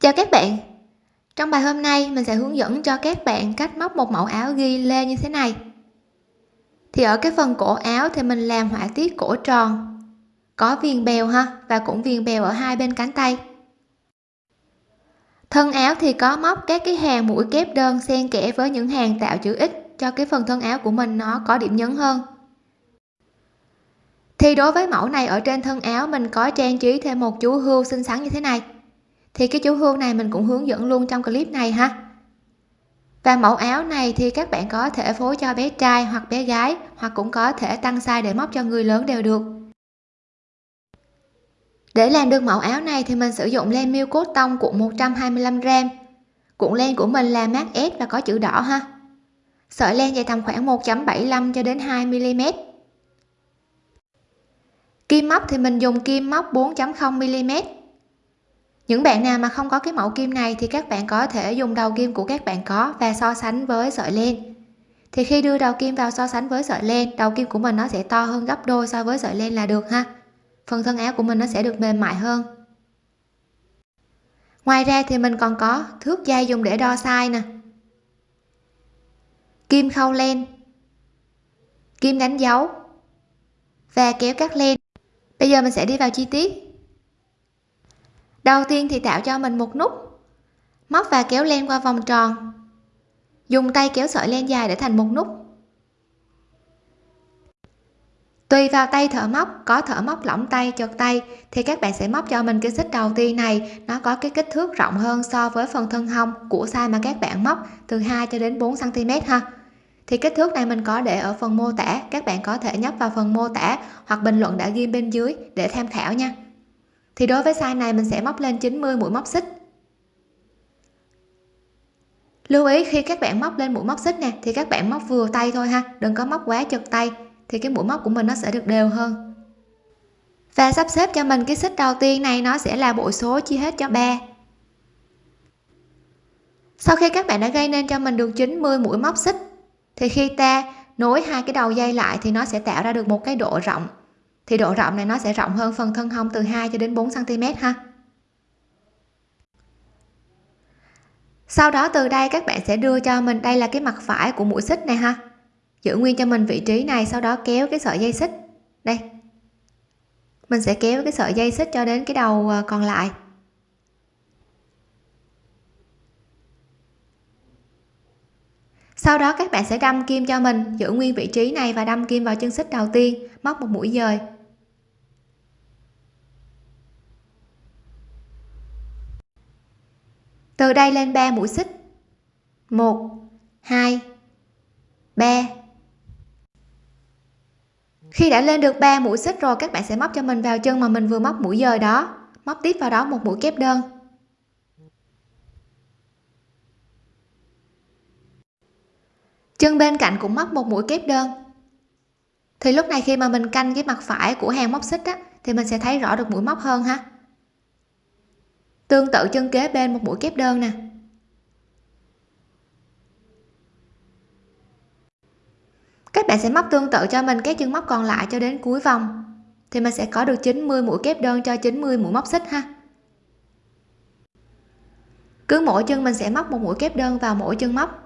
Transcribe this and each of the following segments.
Chào các bạn. Trong bài hôm nay, mình sẽ hướng dẫn cho các bạn cách móc một mẫu áo ghi lê như thế này. Thì ở cái phần cổ áo thì mình làm họa tiết cổ tròn. Có viền bèo ha, và cũng viền bèo ở hai bên cánh tay. Thân áo thì có móc các cái hàng mũi kép đơn xen kẽ với những hàng tạo chữ x cho cái phần thân áo của mình nó có điểm nhấn hơn. Thì đối với mẫu này, ở trên thân áo mình có trang trí thêm một chú hươu xinh xắn như thế này thì cái chú hươu này mình cũng hướng dẫn luôn trong clip này ha. Và mẫu áo này thì các bạn có thể phối cho bé trai hoặc bé gái, hoặc cũng có thể tăng size để móc cho người lớn đều được. Để làm được mẫu áo này thì mình sử dụng len miêu cốt tông cuộn 125 g cuộn len của mình là mát S và có chữ đỏ ha. Sợi len dài tầm khoảng 1.75 cho đến 2 mm kim móc thì mình dùng kim móc 4.0 mm những bạn nào mà không có cái mẫu kim này thì các bạn có thể dùng đầu kim của các bạn có và so sánh với sợi len. Thì khi đưa đầu kim vào so sánh với sợi len, đầu kim của mình nó sẽ to hơn gấp đôi so với sợi len là được ha. Phần thân áo của mình nó sẽ được mềm mại hơn. Ngoài ra thì mình còn có thước dây dùng để đo size nè. Kim khâu len, kim đánh dấu và kéo cắt len. Bây giờ mình sẽ đi vào chi tiết đầu tiên thì tạo cho mình một nút, móc và kéo len qua vòng tròn. Dùng tay kéo sợi len dài để thành một nút. Tùy vào tay thợ móc, có thợ móc lỏng tay chật tay, thì các bạn sẽ móc cho mình cái xích đầu tiên này. Nó có cái kích thước rộng hơn so với phần thân hông của size mà các bạn móc, từ 2 cho đến 4 cm ha. Thì kích thước này mình có để ở phần mô tả, các bạn có thể nhấp vào phần mô tả hoặc bình luận đã ghi bên dưới để tham khảo nha thì đối với size này mình sẽ móc lên 90 mũi móc xích. Lưu ý, khi các bạn móc lên mũi móc xích nè, thì các bạn móc vừa tay thôi ha, đừng có móc quá chật tay, thì cái mũi móc của mình nó sẽ được đều hơn. Và sắp xếp cho mình cái xích đầu tiên này, nó sẽ là bộ số chia hết cho 3 sau khi các bạn đã gây nên cho mình được 90 mũi móc xích, thì khi ta nối hai cái đầu dây lại thì nó sẽ tạo ra được một cái độ rộng thì độ rộng này nó sẽ rộng hơn phần thân hông từ 2 cho đến 4 cm ha. Sau đó từ đây các bạn sẽ đưa cho mình, đây là cái mặt phải của mũi xích này ha. Giữ nguyên cho mình vị trí này, sau đó kéo cái sợi dây xích. Đây. Mình sẽ kéo cái sợi dây xích cho đến cái đầu ờ, còn lại. Sau đó các bạn sẽ đâm kim cho mình, giữ nguyên vị trí này và đâm kim vào chân xích đầu tiên, móc một mũi dời. Từ đây lên 3 mũi xích. 1 2 3 khi đã lên được 3 mũi xích rồi, các bạn sẽ móc cho mình vào chân mà mình vừa móc mũi dời đó. Móc tiếp vào đó một mũi kép đơn. Chân bên cạnh cũng móc một mũi kép đơn. Thì lúc này khi mà mình canh cái mặt phải của hàng móc xích á, thì mình sẽ thấy rõ được mũi móc hơn ha tương tự chân kế bên một mũi kép đơn nè. Các bạn sẽ móc tương tự cho mình các chân móc còn lại cho đến cuối vòng. Thì mình sẽ có được 90 mũi kép đơn cho 90 mũi móc xích ha. Cứ mỗi chân mình sẽ móc một mũi kép đơn vào mỗi chân móc.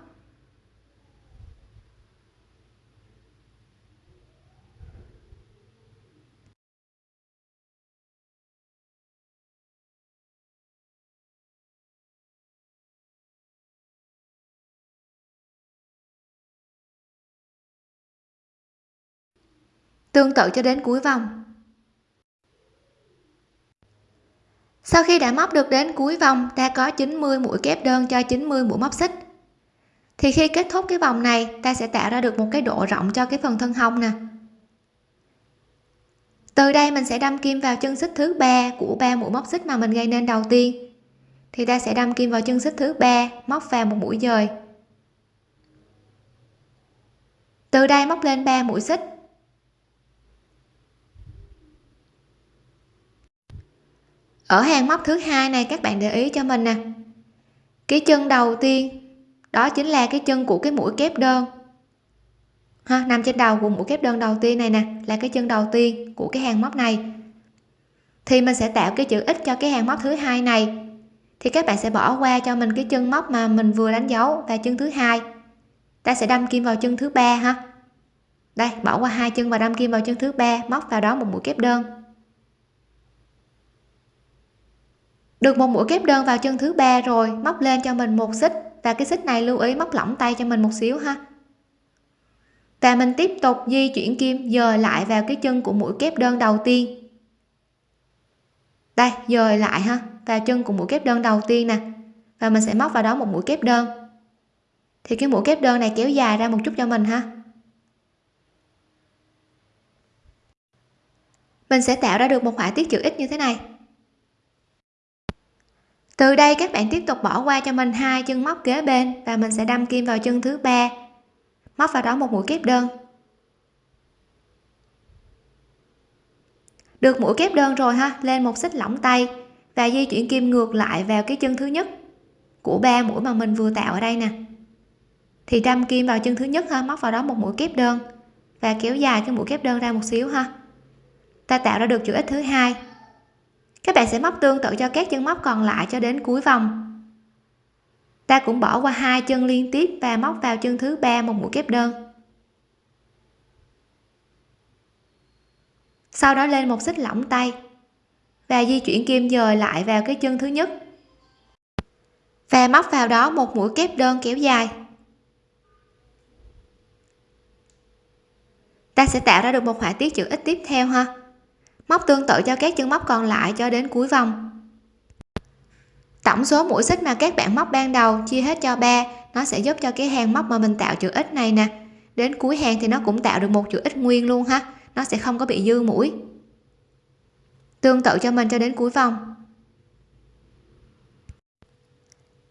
Tương tự cho đến cuối vòng. Sau khi đã móc được đến cuối vòng, ta có 90 mũi kép đơn cho 90 mũi móc xích. Thì khi kết thúc cái vòng này, ta sẽ tạo ra được một cái độ rộng cho cái phần thân hông nè. Từ đây mình sẽ đâm kim vào chân xích thứ ba của ba mũi móc xích mà mình gây nên đầu tiên. Thì ta sẽ đâm kim vào chân xích thứ ba, móc vào một mũi dời. Từ đây móc lên 3 mũi xích. Ở hàng móc thứ hai này, các bạn để ý cho mình nè. Cái chân đầu tiên, đó chính là cái chân của cái mũi kép đơn. Ha, nằm trên đầu của mũi kép đơn đầu tiên này nè, là cái chân đầu tiên của cái hàng móc này. Thì mình sẽ tạo cái chữ x cho cái hàng móc thứ hai này. Thì các bạn sẽ bỏ qua cho mình cái chân móc mà mình vừa đánh dấu và chân thứ hai. Ta sẽ đâm kim vào chân thứ ba ha. Đây, bỏ qua hai chân và đâm kim vào chân thứ ba, móc vào đó một mũi kép đơn. Được một mũi kép đơn vào chân thứ ba rồi, móc lên cho mình một xích. Và cái xích này lưu ý móc lỏng tay cho mình một xíu ha. Và mình tiếp tục di chuyển kim, dời lại vào cái chân của mũi kép đơn đầu tiên. Đây, dời lại ha, vào chân của mũi kép đơn đầu tiên nè. Và mình sẽ móc vào đó một mũi kép đơn. Thì cái mũi kép đơn này kéo dài ra một chút cho mình ha. Mình sẽ tạo ra được một họa tiết chữ x như thế này từ đây các bạn tiếp tục bỏ qua cho mình hai chân móc kế bên và mình sẽ đâm kim vào chân thứ ba. Móc vào đó một mũi kép đơn. Được mũi kép đơn rồi ha, lên một xích lỏng tay và di chuyển kim ngược lại vào cái chân thứ nhất của ba mũi mà mình vừa tạo ở đây nè. Thì đâm kim vào chân thứ nhất ha, móc vào đó một mũi kép đơn và kéo dài cái mũi kép đơn ra một xíu ha. Ta tạo ra được chữ x thứ hai các bạn sẽ móc tương tự cho các chân móc còn lại cho đến cuối vòng. Ta cũng bỏ qua hai chân liên tiếp và móc vào chân thứ ba một mũi kép đơn. Sau đó lên một xích lỏng tay và di chuyển kim dời lại vào cái chân thứ nhất và móc vào đó một mũi kép đơn kéo dài. Ta sẽ tạo ra được một họa tiết chữ x tiếp theo ha móc tương tự cho các chân móc còn lại cho đến cuối vòng. Tổng số mũi xích mà các bạn móc ban đầu chia hết cho 3 nó sẽ giúp cho cái hàng móc mà mình tạo chữ x này nè. Đến cuối hàng thì nó cũng tạo được một chữ x nguyên luôn ha, nó sẽ không có bị dư mũi. Tương tự cho mình cho đến cuối vòng.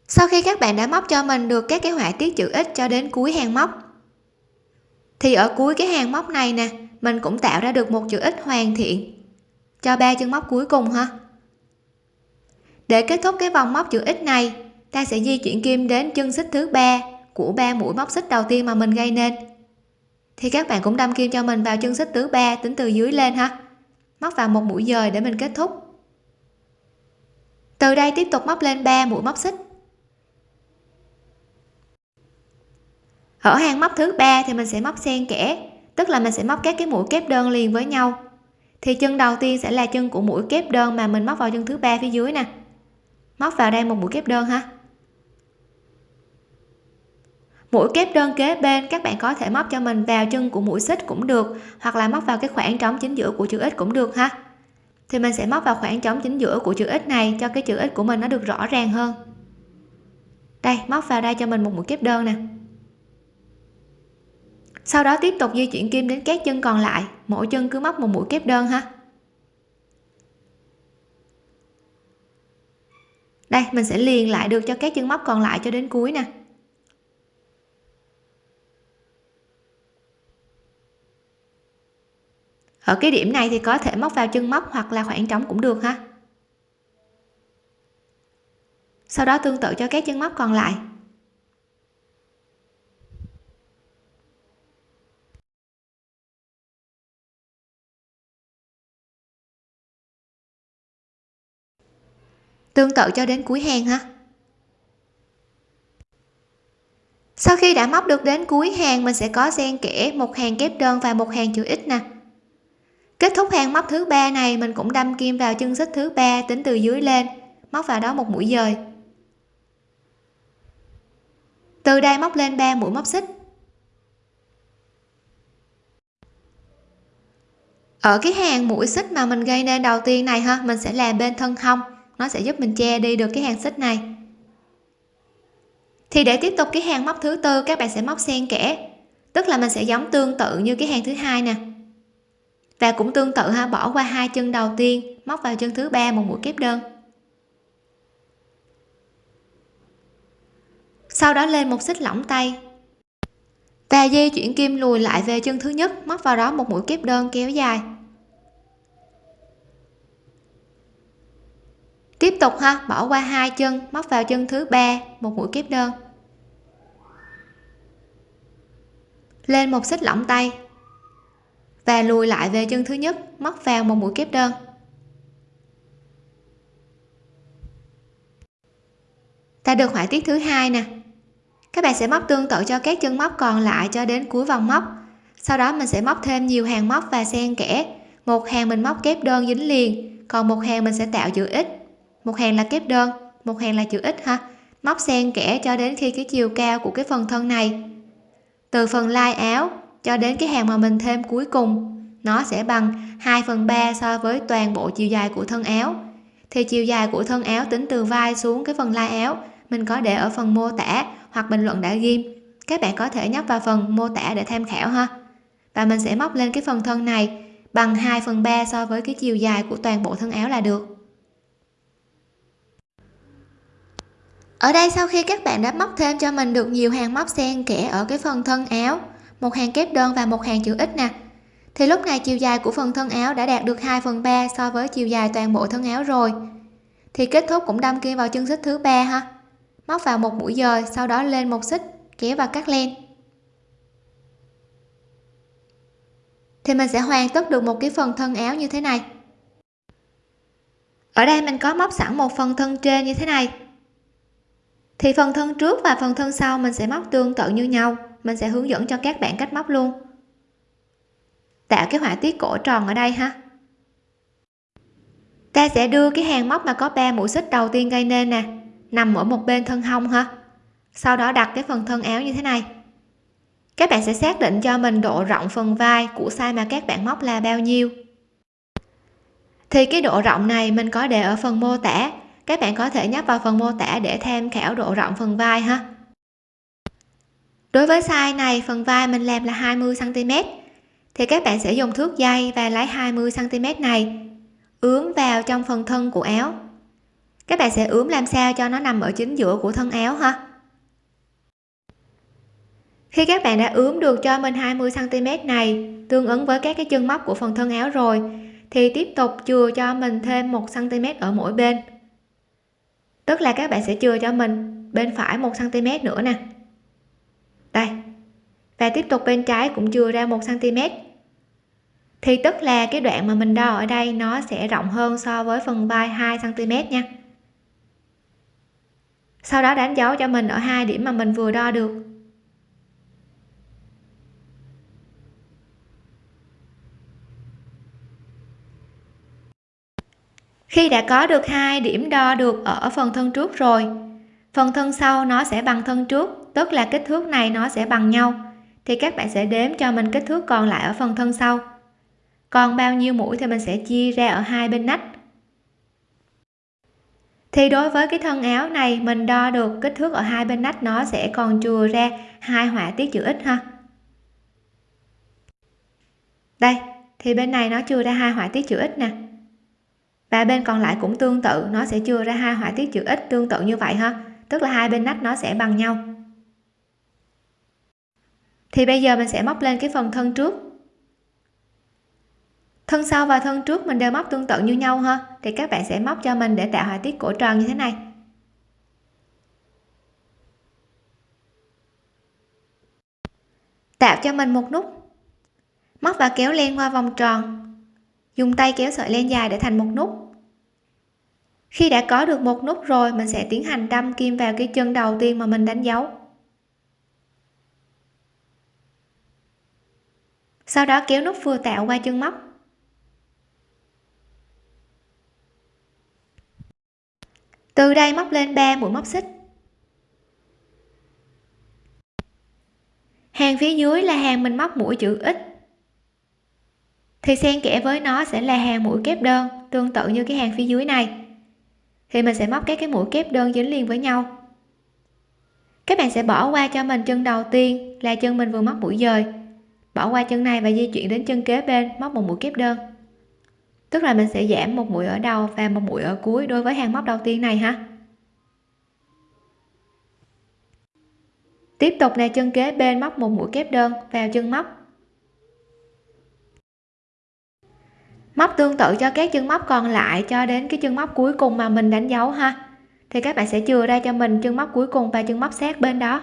Sau khi các bạn đã móc cho mình được các cái họa tiết chữ x cho đến cuối hàng móc, thì ở cuối cái hàng móc này nè, mình cũng tạo ra được một chữ x hoàn thiện cho ba chân móc cuối cùng ha để kết thúc cái vòng móc chữ x này, ta sẽ di chuyển kim đến chân xích thứ ba của ba mũi móc xích đầu tiên mà mình gây nên. Thì các bạn cũng đâm kim cho mình vào chân xích thứ ba tính từ dưới lên ha. Móc vào một mũi dời để mình kết thúc. Từ đây tiếp tục móc lên 3 mũi móc xích. Ở hàng móc thứ ba thì mình sẽ móc xen kẽ, tức là mình sẽ móc các cái mũi kép đơn liền với nhau thì chân đầu tiên sẽ là chân của mũi kép đơn mà mình móc vào chân thứ ba phía dưới nè. Móc vào đây một mũi kép đơn ha. Mũi kép đơn kế bên các bạn có thể móc cho mình vào chân của mũi xích cũng được, hoặc là móc vào cái khoảng trống chính giữa của chữ x cũng được ha. Thì mình sẽ móc vào khoảng trống chính giữa của chữ x này cho cái chữ x của mình nó được rõ ràng hơn. Đây, móc vào đây cho mình một mũi kép đơn nè sau đó tiếp tục di chuyển kim đến các chân còn lại. Mỗi chân cứ móc một mũi kép đơn ha. Đây, mình sẽ liền lại được cho các chân móc còn lại cho đến cuối nè. Ở cái điểm này thì có thể móc vào chân móc hoặc là khoảng trống cũng được ha. Sau đó tương tự cho các chân móc còn lại. Tương tự cho đến cuối hàng ha sau khi đã móc được đến cuối hàng, mình sẽ có xen kẽ một hàng kép đơn và một hàng chữ x nè. Kết thúc hàng móc thứ ba này, mình cũng đâm kim vào chân xích thứ ba tính từ dưới lên, móc vào đó một mũi dời. Từ đây móc lên 3 mũi móc xích. Ở cái hàng mũi xích mà mình gây nên đầu tiên này ha mình sẽ làm bên thân hông nó sẽ giúp mình che đi được cái hàng xích này. Thì để tiếp tục cái hàng móc thứ tư, các bạn sẽ móc xen kẽ. Tức là mình sẽ giống tương tự như cái hàng thứ hai nè. Và cũng tương tự ha, bỏ qua hai chân đầu tiên, móc vào chân thứ ba một mũi kép đơn. Sau đó lên một xích lỏng tay. Và di chuyển kim lùi lại về chân thứ nhất, móc vào đó một mũi kép đơn kéo dài. Tiếp tục ha, bỏ qua hai chân, móc vào chân thứ ba, một mũi kép đơn. Lên một xích lỏng tay và lùi lại về chân thứ nhất, móc vào một mũi kép đơn. Ta được họa tiết thứ hai nè. Các bạn sẽ móc tương tự cho các chân móc còn lại cho đến cuối vòng móc. Sau đó mình sẽ móc thêm nhiều hàng móc và xen kẽ. Một hàng mình móc kép đơn dính liền, còn một hàng mình sẽ tạo chữ x một hàng là kép đơn, một hàng là chữ x ha. Móc xen kẽ cho đến khi cái chiều cao của cái phần thân này. Từ phần lai áo cho đến cái hàng mà mình thêm cuối cùng, nó sẽ bằng 2 phần 3 so với toàn bộ chiều dài của thân áo. Thì chiều dài của thân áo tính từ vai xuống cái phần lai áo, mình có để ở phần mô tả hoặc bình luận đã ghim các bạn có thể nhấp vào phần mô tả để tham khảo ha. Và mình sẽ móc lên cái phần thân này bằng 2 phần 3 so với cái chiều dài của toàn bộ thân áo là được. Ở đây sau khi các bạn đã móc thêm cho mình được nhiều hàng móc xen kẽ ở cái phần thân áo, một hàng kép đơn và một hàng chữ x nè. Thì lúc này chiều dài của phần thân áo đã đạt được 2 phần 3 so với chiều dài toàn bộ thân áo rồi. Thì kết thúc cũng đâm kim vào chân xích thứ ba ha. Móc vào một mũi dời, sau đó lên một xích, kéo và cắt len. Thì mình sẽ hoàn tất được một cái phần thân áo như thế này. Ở đây mình có móc sẵn một phần thân trên như thế này thì phần thân trước và phần thân sau mình sẽ móc tương tự như nhau. Mình sẽ hướng dẫn cho các bạn cách móc luôn. Tạo cái họa tiết cổ tròn ở đây ha. Ta sẽ đưa cái hàng móc mà có 3 mũi xích đầu tiên gây nên nè, nằm ở một bên thân hông ha. Sau đó đặt cái phần thân áo như thế này. Các bạn sẽ xác định cho mình độ rộng phần vai của size mà các bạn móc là bao nhiêu. Thì cái độ rộng này mình có để ở phần mô tả các bạn có thể nhấp vào phần mô tả để tham khảo độ rộng phần vai ha. Đối với size này, phần vai mình làm là 20 cm thì các bạn sẽ dùng thước dây và lấy 20 cm này, ướm vào trong phần thân của áo. Các bạn sẽ ướm làm sao cho nó nằm ở chính giữa của thân áo ha. Khi các bạn đã ướm được cho mình 20 cm này, tương ứng với các cái chân móc của phần thân áo rồi, thì tiếp tục chừa cho mình thêm 1 cm ở mỗi bên tức là các bạn sẽ chừa cho mình bên phải 1 cm nữa nè. Đây. Và tiếp tục bên trái cũng chừa ra 1 cm thì tức là cái đoạn mà mình đo ở đây nó sẽ rộng hơn so với phần vai 2 cm nha. Sau đó đánh dấu cho mình ở hai điểm mà mình vừa đo được. Khi đã có được hai điểm đo được ở phần thân trước rồi, phần thân sau nó sẽ bằng thân trước, tức là kích thước này nó sẽ bằng nhau. Thì các bạn sẽ đếm cho mình kích thước còn lại ở phần thân sau. Còn bao nhiêu mũi thì mình sẽ chia ra ở hai bên nách. Thì đối với cái thân áo này, mình đo được kích thước ở hai bên nách, nó sẽ còn chừa ra hai họa tiết chữ x ha. Đây, thì bên này nó chừa ra hai họa tiết chữ x nè và bên còn lại cũng tương tự, nó sẽ chưa ra hai họa tiết chữ x tương tự như vậy ha. Tức là hai bên nách nó sẽ bằng nhau. Thì bây giờ mình sẽ móc lên cái phần thân trước. Thân sau và thân trước mình đều móc tương tự như nhau ha. Thì các bạn sẽ móc cho mình để tạo họa tiết cổ tròn như thế này. Tạo cho mình một nút. Móc và kéo len qua vòng tròn dùng tay kéo sợi len dài để thành một nút. Khi đã có được một nút rồi, mình sẽ tiến hành đâm kim vào cái chân đầu tiên mà mình đánh dấu. Sau đó kéo nút vừa tạo qua chân móc. Từ đây móc lên 3 mũi móc xích. Hàng phía dưới là hàng mình móc mũi chữ x thì xen kẽ với nó sẽ là hàng mũi kép đơn, tương tự như cái hàng phía dưới này. Thì mình sẽ móc các cái mũi kép đơn dính liền với nhau. Các bạn sẽ bỏ qua cho mình chân đầu tiên là chân mình vừa móc mũi dời. Bỏ qua chân này và di chuyển đến chân kế bên, móc một mũi kép đơn. Tức là mình sẽ giảm một mũi ở đầu và một mũi ở cuối đối với hàng móc đầu tiên này ha. Tiếp tục là chân kế bên móc một mũi kép đơn vào chân móc. Móc tương tự cho các chân móc còn lại cho đến cái chân móc cuối cùng mà mình đánh dấu ha. Thì các bạn sẽ chừa ra cho mình chân móc cuối cùng và chân móc sát bên đó.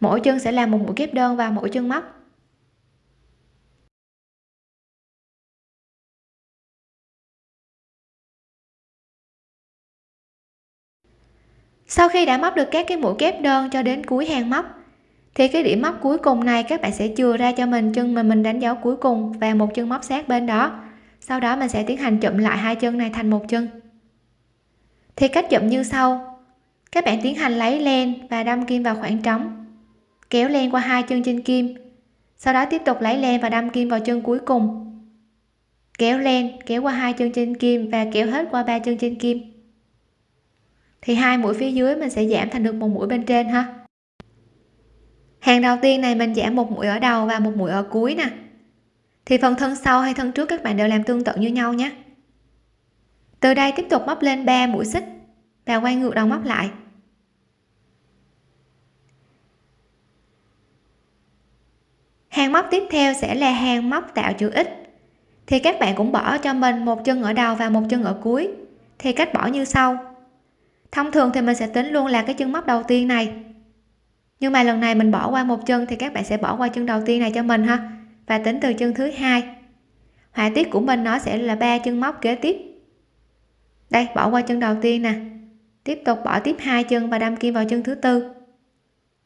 Mỗi chân sẽ làm một mũi kép đơn vào mỗi chân móc. Sau khi đã móc được các cái mũi kép đơn cho đến cuối hàng móc thì cái điểm móc cuối cùng này các bạn sẽ chừa ra cho mình chân mà mình đánh dấu cuối cùng và một chân móc sát bên đó. Sau đó mình sẽ tiến hành chụm lại hai chân này thành một chân. Thì cách chụm như sau. Các bạn tiến hành lấy len và đâm kim vào khoảng trống. Kéo len qua hai chân trên kim. Sau đó tiếp tục lấy len và đâm kim vào chân cuối cùng. Kéo len, kéo qua hai chân trên kim và kéo hết qua ba chân trên kim. Thì hai mũi phía dưới mình sẽ giảm thành được một mũi bên trên ha hàng đầu tiên này mình giảm một mũi ở đầu và một mũi ở cuối nè. Thì phần thân sau hay thân trước các bạn đều làm tương tự như nhau nhé. Từ đây tiếp tục móc lên 3 mũi xích và quay ngược đầu móc lại. Hàng móc tiếp theo sẽ là hàng móc tạo chữ x. Thì các bạn cũng bỏ cho mình một chân ở đầu và một chân ở cuối. Thì cách bỏ như sau. Thông thường thì mình sẽ tính luôn là cái chân móc đầu tiên này nhưng mà lần này mình bỏ qua một chân thì các bạn sẽ bỏ qua chân đầu tiên này cho mình ha. Và tính từ chân thứ hai. Họa tiết của mình nó sẽ là ba chân móc kế tiếp. Đây, bỏ qua chân đầu tiên nè. Tiếp tục bỏ tiếp hai chân và đâm kim vào chân thứ tư.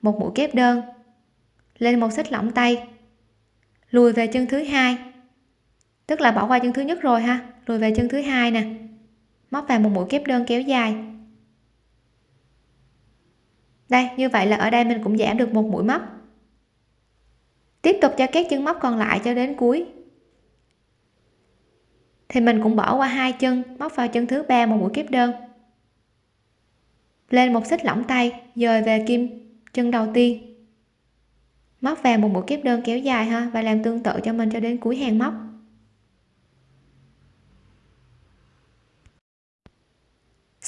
Một mũi kép đơn. Lên một xích lỏng tay. Lùi về chân thứ hai. Tức là bỏ qua chân thứ nhất rồi ha. Lùi về chân thứ hai nè. Móc vào một mũi kép đơn kéo dài đây, như vậy là ở đây mình cũng giảm được một mũi móc. Tiếp tục cho các chân móc còn lại cho đến cuối. Thì mình cũng bỏ qua hai chân, móc vào chân thứ ba một mũi kép đơn. Lên một xích lỏng tay, dời về kim chân đầu tiên. Móc vào một mũi kép đơn kéo dài ha, và làm tương tự cho mình cho đến cuối hàng móc.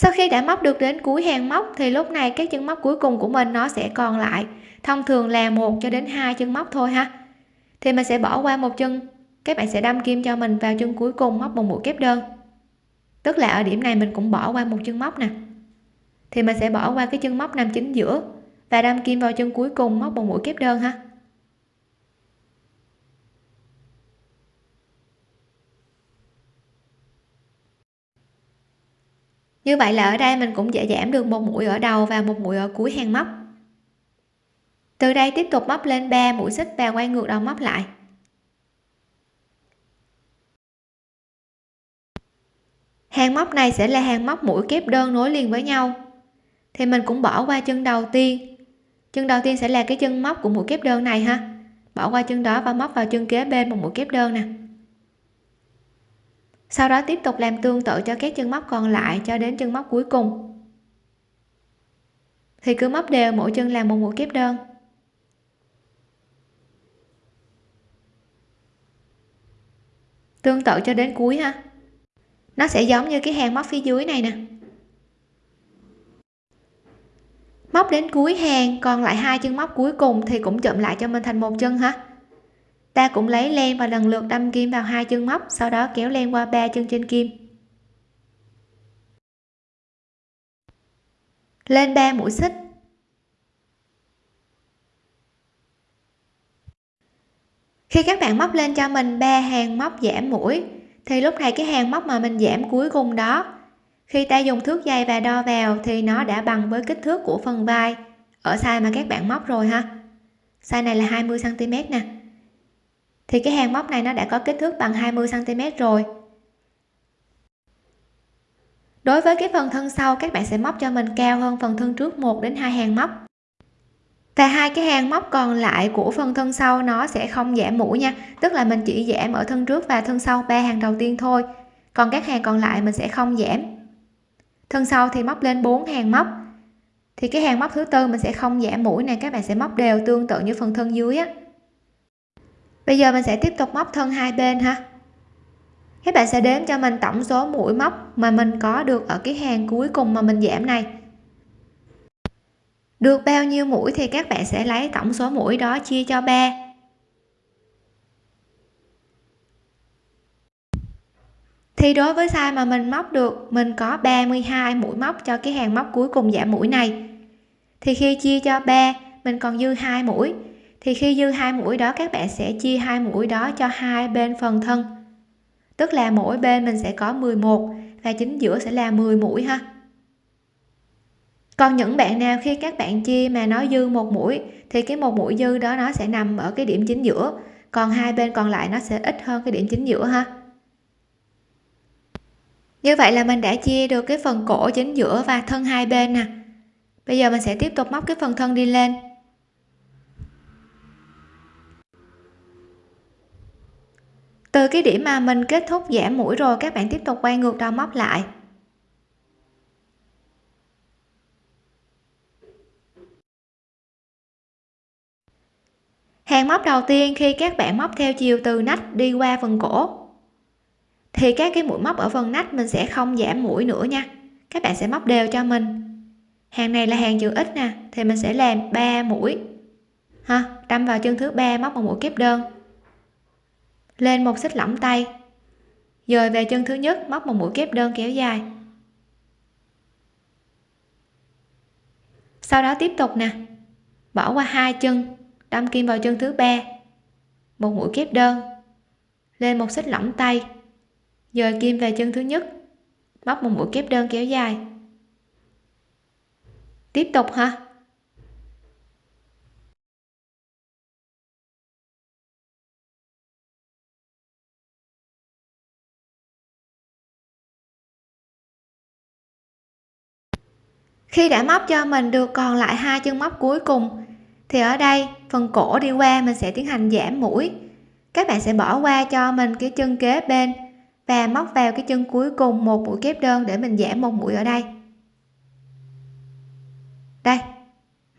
Sau khi đã móc được đến cuối hàng móc, thì lúc này các chân móc cuối cùng của mình nó sẽ còn lại. Thông thường là một cho đến hai chân móc thôi ha. Thì mình sẽ bỏ qua một chân. Các bạn sẽ đâm kim cho mình vào chân cuối cùng móc một mũi kép đơn. Tức là ở điểm này mình cũng bỏ qua một chân móc nè. Thì mình sẽ bỏ qua cái chân móc nằm chính giữa và đâm kim vào chân cuối cùng móc một mũi kép đơn ha. Như vậy là ở đây mình cũng dễ giảm được một mũi ở đầu và một mũi ở cuối hàng móc. Từ đây tiếp tục móc lên 3 mũi xích và quay ngược đầu móc lại. Hàng móc này sẽ là hàng móc mũi kép đơn nối liền với nhau. Thì mình cũng bỏ qua chân đầu tiên. Chân đầu tiên sẽ là cái chân móc của mũi kép đơn này ha. Bỏ qua chân đó và móc vào chân kế bên một mũi kép đơn nè sau đó tiếp tục làm tương tự cho các chân móc còn lại cho đến chân móc cuối cùng. Thì cứ móc đều, mỗi chân làm một mũi kép đơn. Tương tự cho đến cuối ha. Nó sẽ giống như cái hàng móc phía dưới này nè. Móc đến cuối hàng, còn lại hai chân móc cuối cùng thì cũng chụm lại cho mình thành một chân ha ta cũng lấy len và lần lượt đâm kim vào hai chân móc, sau đó kéo len qua ba chân trên kim. Lên 3 mũi xích. Khi các bạn móc lên cho mình ba hàng móc giảm mũi, thì lúc này cái hàng móc mà mình giảm cuối cùng đó, khi ta dùng thước dây và đo vào thì nó đã bằng với kích thước của phần vai. Ở size mà các bạn móc rồi ha. Size này là 20 cm nè thì cái hàng móc này nó đã có kích thước bằng 20 cm rồi. Đối với cái phần thân sau, các bạn sẽ móc cho mình cao hơn phần thân trước 1 đến 2 hàng móc. Và hai cái hàng móc còn lại của phần thân sau nó sẽ không giảm mũi nha. Tức là mình chỉ giảm ở thân trước và thân sau ba hàng đầu tiên thôi. Còn các hàng còn lại mình sẽ không giảm. Thân sau thì móc lên 4 hàng móc. Thì cái hàng móc thứ tư mình sẽ không giảm mũi này các bạn sẽ móc đều tương tự như phần thân dưới á bây giờ mình sẽ tiếp tục móc thân hai bên ha. Các bạn sẽ đếm cho mình tổng số mũi móc mà mình có được ở cái hàng cuối cùng mà mình giảm này. Được bao nhiêu mũi thì các bạn sẽ lấy tổng số mũi đó chia cho 3 thì đối với size mà mình móc được, mình có 32 mũi móc cho cái hàng móc cuối cùng giảm mũi này. Thì khi chia cho 3 mình còn dư hai mũi thì khi dư hai mũi đó, các bạn sẽ chia hai mũi đó cho hai bên phần thân. Tức là mỗi bên mình sẽ có 11 và chính giữa sẽ là 10 mũi ha. Còn những bạn nào khi các bạn chia mà nó dư một mũi, thì cái một mũi dư đó nó sẽ nằm ở cái điểm chính giữa. Còn hai bên còn lại nó sẽ ít hơn cái điểm chính giữa ha. Như vậy là mình đã chia được cái phần cổ chính giữa và thân hai bên nè. Bây giờ mình sẽ tiếp tục móc cái phần thân đi lên. Từ cái điểm mà mình kết thúc giảm mũi rồi, các bạn tiếp tục quay ngược đầu móc lại. Hàng móc đầu tiên, khi các bạn móc theo chiều từ nách đi qua phần cổ, thì các cái mũi móc ở phần nách mình sẽ không giảm mũi nữa nha. Các bạn sẽ móc đều cho mình. Hàng này là hàng chữ x nè, thì mình sẽ làm 3 mũi. Ha, đâm vào chân thứ ba, móc một mũi kép đơn lên một xích lỏng tay. Dời về chân thứ nhất, móc một mũi kép đơn kéo dài. Sau đó tiếp tục nè. Bỏ qua hai chân, đâm kim vào chân thứ ba. Một mũi kép đơn. Lên một xích lỏng tay. Dời kim về chân thứ nhất, móc một mũi kép đơn kéo dài. Tiếp tục ha khi đã móc cho mình được còn lại hai chân móc cuối cùng, thì ở đây phần cổ đi qua mình sẽ tiến hành giảm mũi. Các bạn sẽ bỏ qua cho mình cái chân kế bên và móc vào cái chân cuối cùng một mũi kép đơn để mình giảm một mũi ở đây. Đây,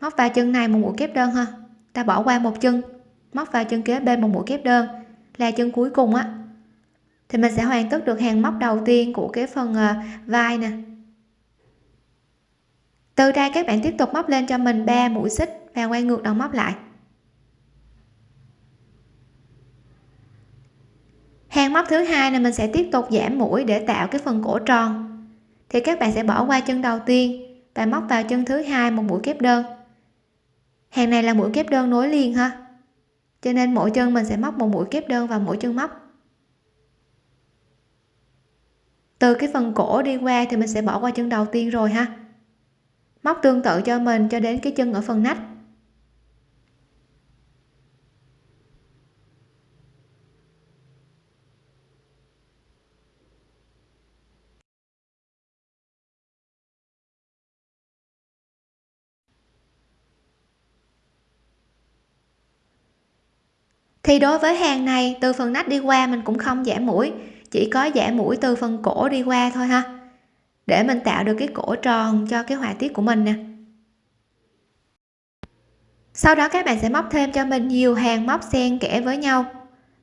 móc vào chân này một mũi kép đơn ha. Ta bỏ qua một chân, móc vào chân kế bên một mũi kép đơn là chân cuối cùng á. Thì mình sẽ hoàn tất được hàng móc đầu tiên của cái phần ờ, vai nè từ đây các bạn tiếp tục móc lên cho mình 3 mũi xích và quay ngược đầu móc lại. Hàng móc thứ hai này mình sẽ tiếp tục giảm mũi để tạo cái phần cổ tròn. Thì các bạn sẽ bỏ qua chân đầu tiên và móc vào chân thứ hai một mũi kép đơn. Hàng này là mũi kép đơn nối liền ha. Cho nên mỗi chân mình sẽ móc một mũi kép đơn vào mỗi chân móc. Từ cái phần cổ đi qua thì mình sẽ bỏ qua chân đầu tiên rồi ha móc tương tự cho mình cho đến cái chân ở phần nách. Thì đối với hàng này, từ phần nách đi qua mình cũng không giảm mũi, chỉ có giảm mũi từ phần cổ đi qua thôi ha để mình tạo được cái cổ tròn cho cái họa tiết của mình nè. Sau đó các bạn sẽ móc thêm cho mình nhiều hàng móc xen kẽ với nhau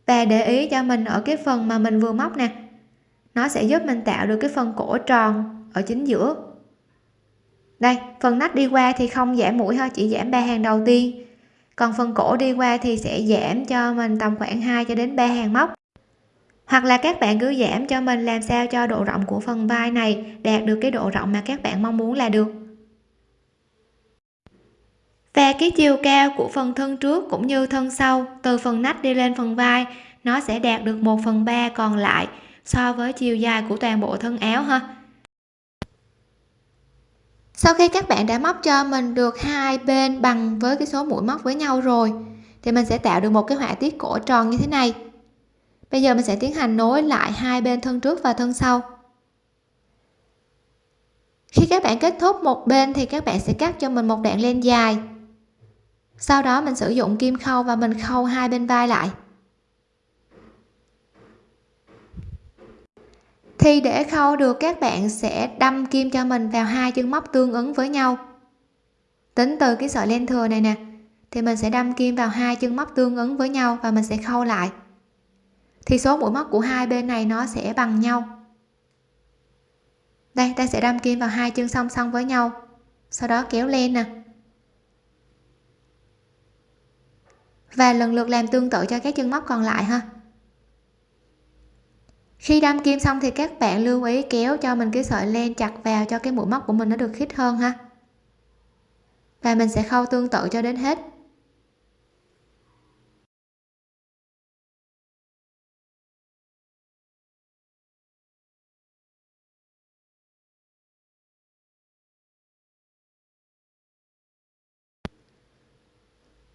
và để ý cho mình ở cái phần mà mình vừa móc nè. Nó sẽ giúp mình tạo được cái phần cổ tròn ở chính giữa. Đây phần nách đi qua thì không giảm mũi thôi, chỉ giảm ba hàng đầu tiên. Còn phần cổ đi qua thì sẽ giảm cho mình tầm khoảng 2 cho đến 3 hàng móc hoặc là các bạn cứ giảm cho mình làm sao cho độ rộng của phần vai này, đạt được cái độ rộng mà các bạn mong muốn là được. Và cái chiều cao của phần thân trước cũng như thân sau, từ phần nách đi lên phần vai, nó sẽ đạt được 1 phần 3 còn lại so với chiều dài của toàn bộ thân áo ha. Sau khi các bạn đã móc cho mình được hai bên bằng với cái số mũi móc với nhau rồi, thì mình sẽ tạo được một cái họa tiết cổ tròn như thế này bây giờ mình sẽ tiến hành nối lại hai bên thân trước và thân sau. Khi các bạn kết thúc một bên thì các bạn sẽ cắt cho mình một đoạn len dài. Sau đó mình sử dụng kim khâu và mình khâu hai bên vai lại. Thì để khâu được, các bạn sẽ đâm kim cho mình vào hai chân móc tương ứng với nhau. Tính từ cái sợi len thừa này nè, thì mình sẽ đâm kim vào hai chân móc tương ứng với nhau và mình sẽ khâu lại thì số mũi móc của hai bên này nó sẽ bằng nhau. Đây, ta sẽ đâm kim vào hai chân song song với nhau. Sau đó kéo lên nè. Và lần lượt làm tương tự cho các chân móc còn lại ha. Khi đâm kim xong thì các bạn lưu ý kéo cho mình cái sợi len chặt vào cho cái mũi móc của mình nó được khít hơn ha. Và mình sẽ khâu tương tự cho đến hết.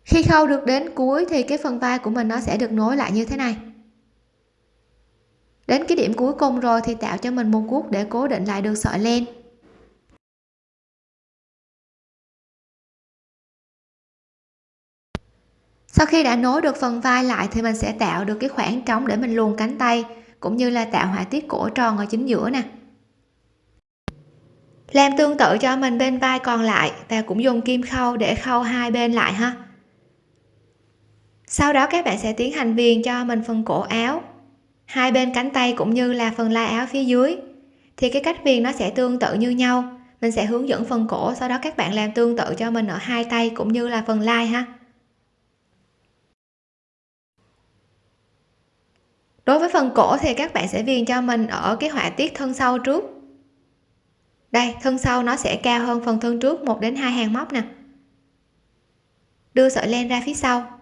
Khi khâu được đến cuối thì cái phần vai của mình nó sẽ được nối lại như thế này. Đến cái điểm cuối cùng rồi thì tạo cho mình một cuốc để cố định lại được sợi len. Sau khi đã nối được phần vai lại thì mình sẽ tạo được cái khoảng trống để mình luồn cánh tay, cũng như là tạo họa tiết cổ tròn ở chính giữa nè. Làm tương tự cho mình bên vai còn lại và cũng dùng kim khâu để khâu hai bên lại ha sau đó các bạn sẽ tiến hành viền cho mình phần cổ áo. Hai bên cánh tay cũng như là phần lai áo phía dưới. Thì cái cách viền nó sẽ tương tự như nhau. Mình sẽ hướng dẫn phần cổ, sau đó các bạn làm tương tự cho mình ở hai tay cũng như là phần lai ha. Đối với phần cổ thì các bạn sẽ viền cho mình ở cái họa tiết thân sau trước. Đây, thân sau nó sẽ cao hơn phần thân trước 1 đến 2 hàng móc nè. Đưa sợi len ra phía sau.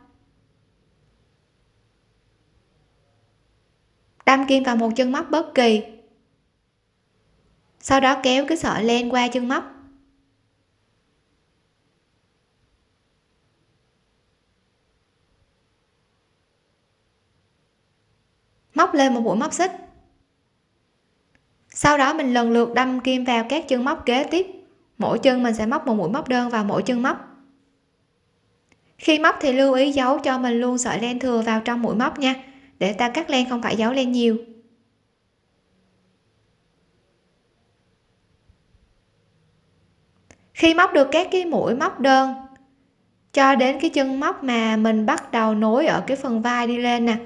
Đâm kim vào một chân móc bất kỳ. Sau đó kéo cái sợi len qua chân móc. Móc lên một mũi móc xích. Sau đó mình lần lượt đâm kim vào các chân móc kế tiếp. Mỗi chân mình sẽ móc một mũi móc đơn vào mỗi chân móc. Khi móc thì lưu ý giấu cho mình luôn sợi len thừa vào trong mũi móc nha để ta cắt len không phải giấu len nhiều. Khi móc được các cái mũi móc đơn, cho đến cái chân móc mà mình bắt đầu nối ở cái phần vai đi lên nè,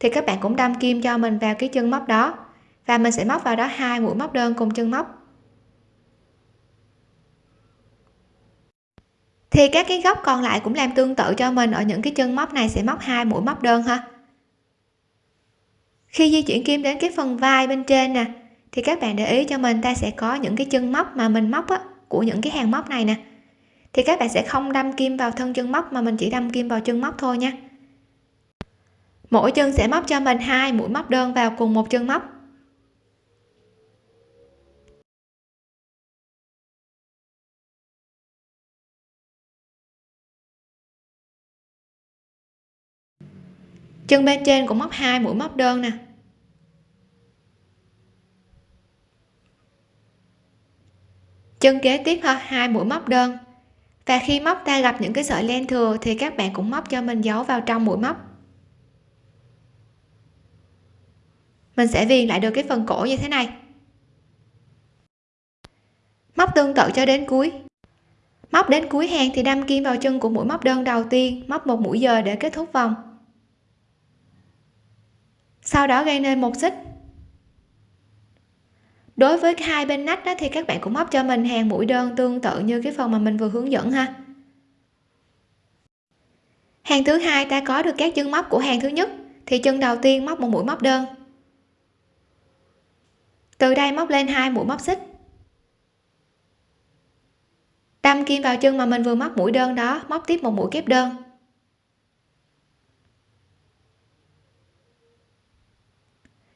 thì các bạn cũng đâm kim cho mình vào cái chân móc đó. Và mình sẽ móc vào đó hai mũi móc đơn cùng chân móc. Thì các cái góc còn lại cũng làm tương tự cho mình. Ở những cái chân móc này sẽ móc hai mũi móc đơn ha khi di chuyển kim đến cái phần vai bên trên nè thì các bạn để ý cho mình ta sẽ có những cái chân móc mà mình móc á, của những cái hàng móc này nè. Thì các bạn sẽ không đâm kim vào thân chân móc mà mình chỉ đâm kim vào chân móc thôi nha. Mỗi chân sẽ móc cho mình hai mũi móc đơn vào cùng một chân móc. Chân bên trên cũng móc hai mũi móc đơn nè. Chân kế tiếp ha, hai mũi móc đơn. Và khi móc ta gặp những cái sợi len thừa thì các bạn cũng móc cho mình giấu vào trong mũi móc. Mình sẽ viền lại được cái phần cổ như thế này. Móc tương tự cho đến cuối. Móc đến cuối hàng thì đâm kim vào chân của mũi móc đơn đầu tiên, móc một mũi giờ để kết thúc vòng sau đó gây nên một xích. Đối với hai bên nách đó thì các bạn cũng móc cho mình hàng mũi đơn tương tự như cái phần mà mình vừa hướng dẫn ha. Hàng thứ hai ta có được các chân móc của hàng thứ nhất, thì chân đầu tiên móc một mũi móc đơn. Từ đây móc lên hai mũi móc xích. Đâm kim vào chân mà mình vừa móc mũi đơn đó, móc tiếp một mũi kép đơn.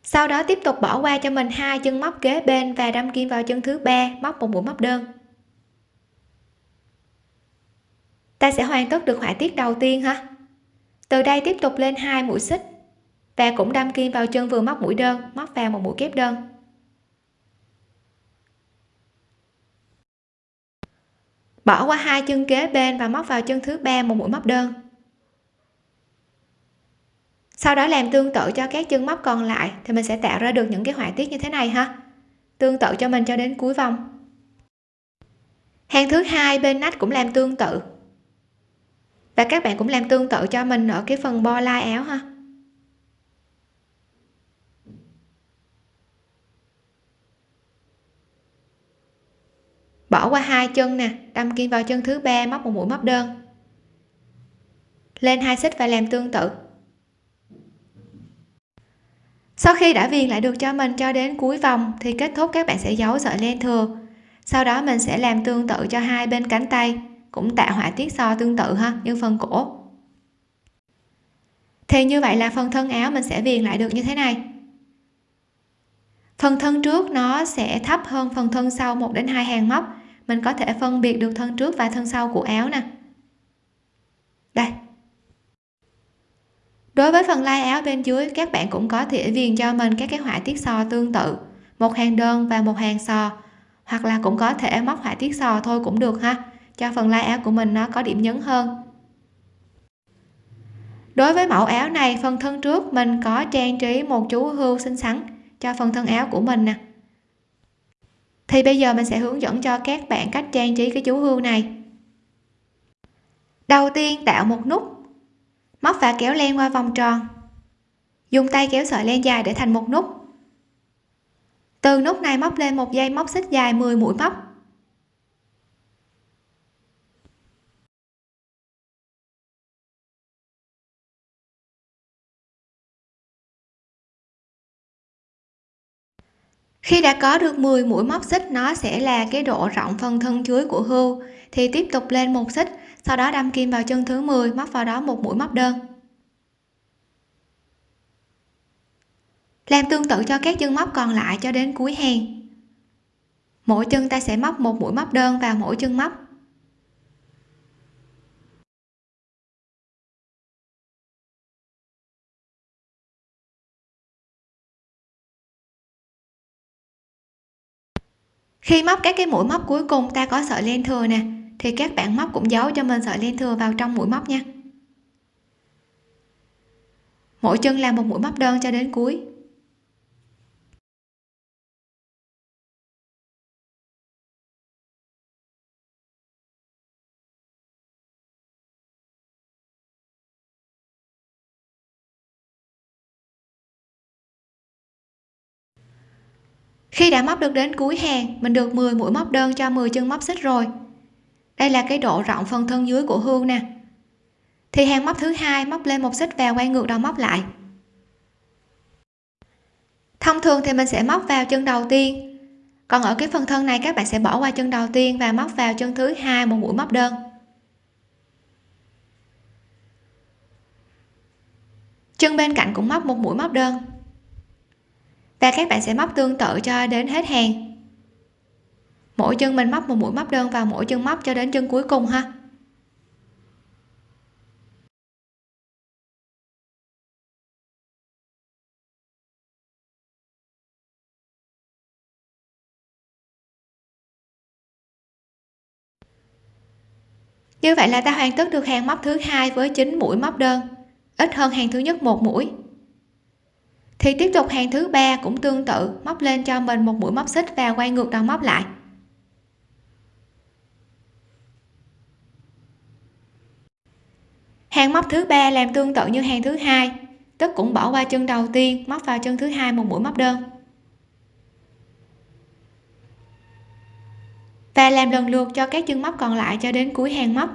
Sau đó tiếp tục bỏ qua cho mình hai chân móc kế bên và đâm kim vào chân thứ ba, móc một mũi móc đơn. Ta sẽ hoàn tất được họa tiết đầu tiên ha từ đây tiếp tục lên hai mũi xích và cũng đâm kim vào chân vừa móc mũi đơn, móc vào một mũi kép đơn. Bỏ qua hai chân kế bên và móc vào chân thứ ba, một mũi móc đơn sau đó làm tương tự cho các chân móc còn lại thì mình sẽ tạo ra được những cái họa tiết như thế này ha. Tương tự cho mình cho đến cuối vòng. Hàng thứ hai, bên nách cũng làm tương tự. Và các bạn cũng làm tương tự cho mình ở cái phần bo lai áo ha. Bỏ qua hai chân nè, đâm kim vào chân thứ ba, móc một mũi móc đơn. Lên hai xích và làm tương tự sau khi đã viền lại được cho mình cho đến cuối vòng, thì kết thúc các bạn sẽ giấu sợi len thừa. Sau đó mình sẽ làm tương tự cho hai bên cánh tay, cũng tạo họa tiết so tương tự ha, như phần cổ. Thì như vậy là phần thân áo mình sẽ viền lại được như thế này. Phần thân trước nó sẽ thấp hơn phần thân sau 1 đến 2 hàng móc. Mình có thể phân biệt được thân trước và thân sau của áo nè. Đây đối với phần lai áo bên dưới, các bạn cũng có thể viền cho mình các cái họa tiết sò tương tự, một hàng đơn và một hàng sò, hoặc là cũng có thể móc họa tiết sò thôi cũng được ha, cho phần lai áo của mình nó có điểm nhấn hơn. Đối với mẫu áo này, phần thân trước mình có trang trí một chú hươu xinh xắn cho phần thân áo của mình nè. Thì bây giờ mình sẽ hướng dẫn cho các bạn cách trang trí cái chú hươu này. Đầu tiên tạo một nút móc và kéo len qua vòng tròn. Dùng tay kéo sợi len dài để thành một nút. Từ nút này móc lên một dây móc xích dài 10 mũi móc. Khi đã có được 10 mũi móc xích, nó sẽ là cái độ rộng phần thân chuối của hươu, thì tiếp tục lên một xích sau đó đâm kim vào chân thứ 10 móc vào đó một mũi móc đơn. Làm tương tự cho các chân móc còn lại cho đến cuối hàng. Mỗi chân ta sẽ móc một mũi móc đơn vào mỗi chân móc. Khi móc các cái mũi móc cuối cùng, ta có sợi len thừa nè thì các bạn móc cũng giấu cho mình sợi len thừa vào trong mũi móc nha. Mỗi chân làm một mũi móc đơn cho đến cuối. Khi đã móc được đến cuối hàng, mình được 10 mũi móc đơn cho 10 chân móc xích rồi đây là cái độ rộng phần thân dưới của hương nè. Thì hàng móc thứ hai móc lên một xích và quay ngược đầu móc lại. Thông thường thì mình sẽ móc vào chân đầu tiên. Còn ở cái phần thân này các bạn sẽ bỏ qua chân đầu tiên và móc vào chân thứ hai một mũi móc đơn. Chân bên cạnh cũng móc một mũi móc đơn. Và các bạn sẽ móc tương tự cho đến hết hàng mỗi chân mình móc một mũi móc đơn vào mỗi chân móc cho đến chân cuối cùng ha. Như vậy là ta hoàn tất được hàng móc thứ hai với 9 mũi móc đơn, ít hơn hàng thứ nhất một mũi. Thì tiếp tục hàng thứ ba cũng tương tự, móc lên cho mình một mũi móc xích và quay ngược đầu móc lại. Hàng móc thứ ba làm tương tự như hàng thứ hai, tức cũng bỏ qua chân đầu tiên, móc vào chân thứ hai một mũi móc đơn. Và làm lần lượt cho các chân móc còn lại cho đến cuối hàng móc.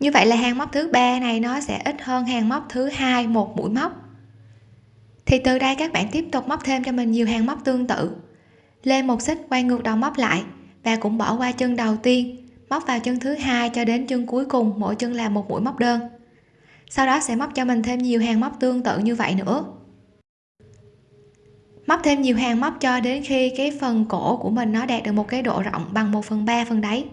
Như vậy là hàng móc thứ ba này nó sẽ ít hơn hàng móc thứ hai một mũi móc. Thì từ đây các bạn tiếp tục móc thêm cho mình nhiều hàng móc tương tự lên một xích quay ngược đầu móc lại. Và cũng bỏ qua chân đầu tiên, móc vào chân thứ hai cho đến chân cuối cùng, mỗi chân là một mũi móc đơn. Sau đó sẽ móc cho mình thêm nhiều hàng móc tương tự như vậy nữa. Móc thêm nhiều hàng móc cho đến khi cái phần cổ của mình nó đạt được một cái độ rộng bằng 1 phần 3 phần đáy.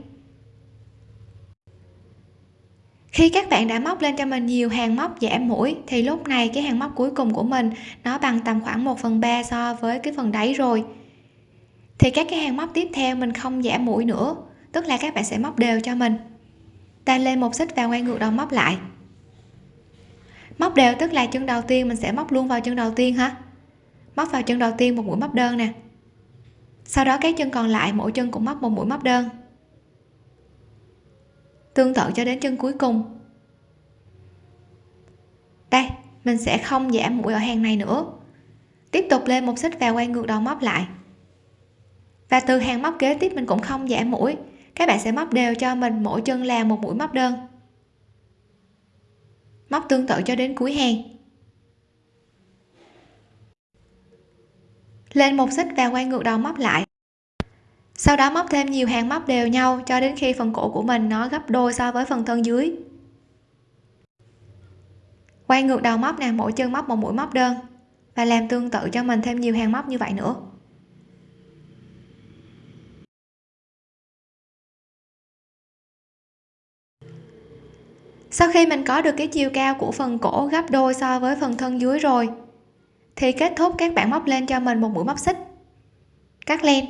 Khi các bạn đã móc lên cho mình nhiều hàng móc giảm mũi, thì lúc này cái hàng móc cuối cùng của mình nó bằng tầm khoảng 1 phần 3 so với cái phần đáy rồi thì các cái hàng móc tiếp theo mình không giảm mũi nữa. Tức là các bạn sẽ móc đều cho mình. Ta lên một xích và quay ngược đầu móc lại. Móc đều tức là chân đầu tiên mình sẽ móc luôn vào chân đầu tiên ha móc vào chân đầu tiên một mũi móc đơn nè. Sau đó các chân còn lại mỗi chân cũng móc một mũi móc đơn. Tương tự cho đến chân cuối cùng. Đây, mình sẽ không giảm mũi ở hàng này nữa. Tiếp tục lên một xích và quay ngược đầu móc lại và từ hàng móc kế tiếp mình cũng không giảm mũi. Các bạn sẽ móc đều cho mình, mỗi chân là một mũi móc đơn. Móc tương tự cho đến cuối hàng. Lên một xích và quay ngược đầu móc lại. Sau đó móc thêm nhiều hàng móc đều nhau cho đến khi phần cổ của mình nó gấp đôi so với phần thân dưới. Quay ngược đầu móc nè, mỗi chân móc một mũi móc đơn. Và làm tương tự cho mình thêm nhiều hàng móc như vậy nữa. Sau khi mình có được cái chiều cao của phần cổ gấp đôi so với phần thân dưới rồi, thì kết thúc các bạn móc lên cho mình một mũi móc xích. Cắt len.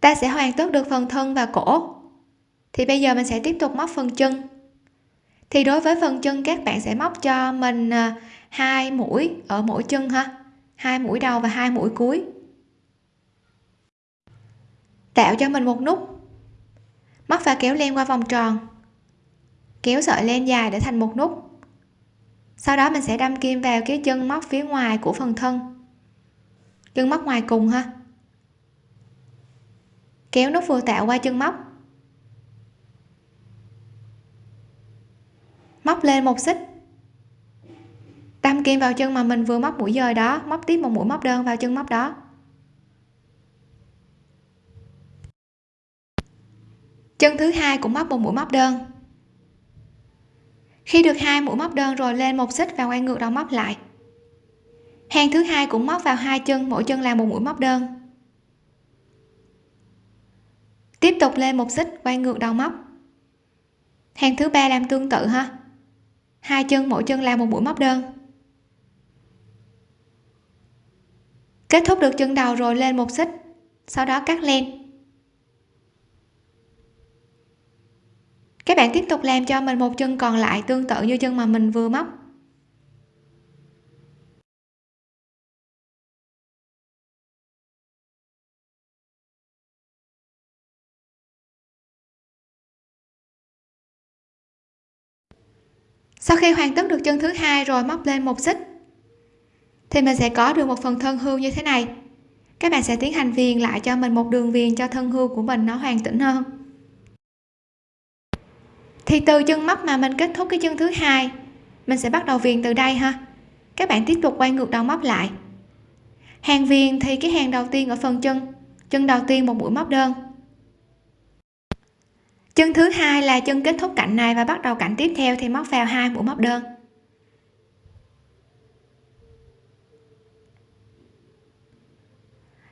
Ta sẽ hoàn tất được phần thân và cổ. Thì bây giờ mình sẽ tiếp tục móc phần chân. Thì đối với phần chân, các bạn sẽ móc cho mình à, hai mũi ở mỗi chân ha. Hai mũi đầu và hai mũi cuối tạo cho mình một nút. Móc và kéo len qua vòng tròn. Kéo sợi len dài để thành một nút. Sau đó mình sẽ đâm kim vào cái chân móc phía ngoài của phần thân. Chân móc ngoài cùng ha. Kéo nút vừa tạo qua chân móc. Móc lên một xích. Đâm kim vào chân mà mình vừa móc mũi dời đó, móc tiếp một mũi móc đơn vào chân móc đó. Chân thứ hai cũng móc một mũi móc đơn. Khi được hai mũi móc đơn rồi lên một xích và quay ngược đầu móc lại. Hàng thứ hai cũng móc vào hai chân, mỗi chân làm một mũi móc đơn. Tiếp tục lên một xích, quay ngược đầu móc. Hàng thứ ba làm tương tự ha. Hai chân, mỗi chân làm một mũi móc đơn. Kết thúc được chân đầu rồi lên một xích, sau đó cắt len. Các bạn tiếp tục làm cho mình một chân còn lại tương tự như chân mà mình vừa móc. Sau khi hoàn tất được chân thứ hai rồi móc lên một xích, thì mình sẽ có được một phần thân hươu như thế này. Các bạn sẽ tiến hành viền lại cho mình một đường viền cho thân hươu của mình nó hoàn chỉnh hơn thì từ chân móc mà mình kết thúc cái chân thứ hai, mình sẽ bắt đầu viền từ đây ha. Các bạn tiếp tục quay ngược đầu móc lại. Hàng viền thì cái hàng đầu tiên ở phần chân chân đầu tiên một mũi móc đơn. Chân thứ hai là chân kết thúc cạnh này và bắt đầu cạnh tiếp theo thì móc vào hai mũi móc đơn.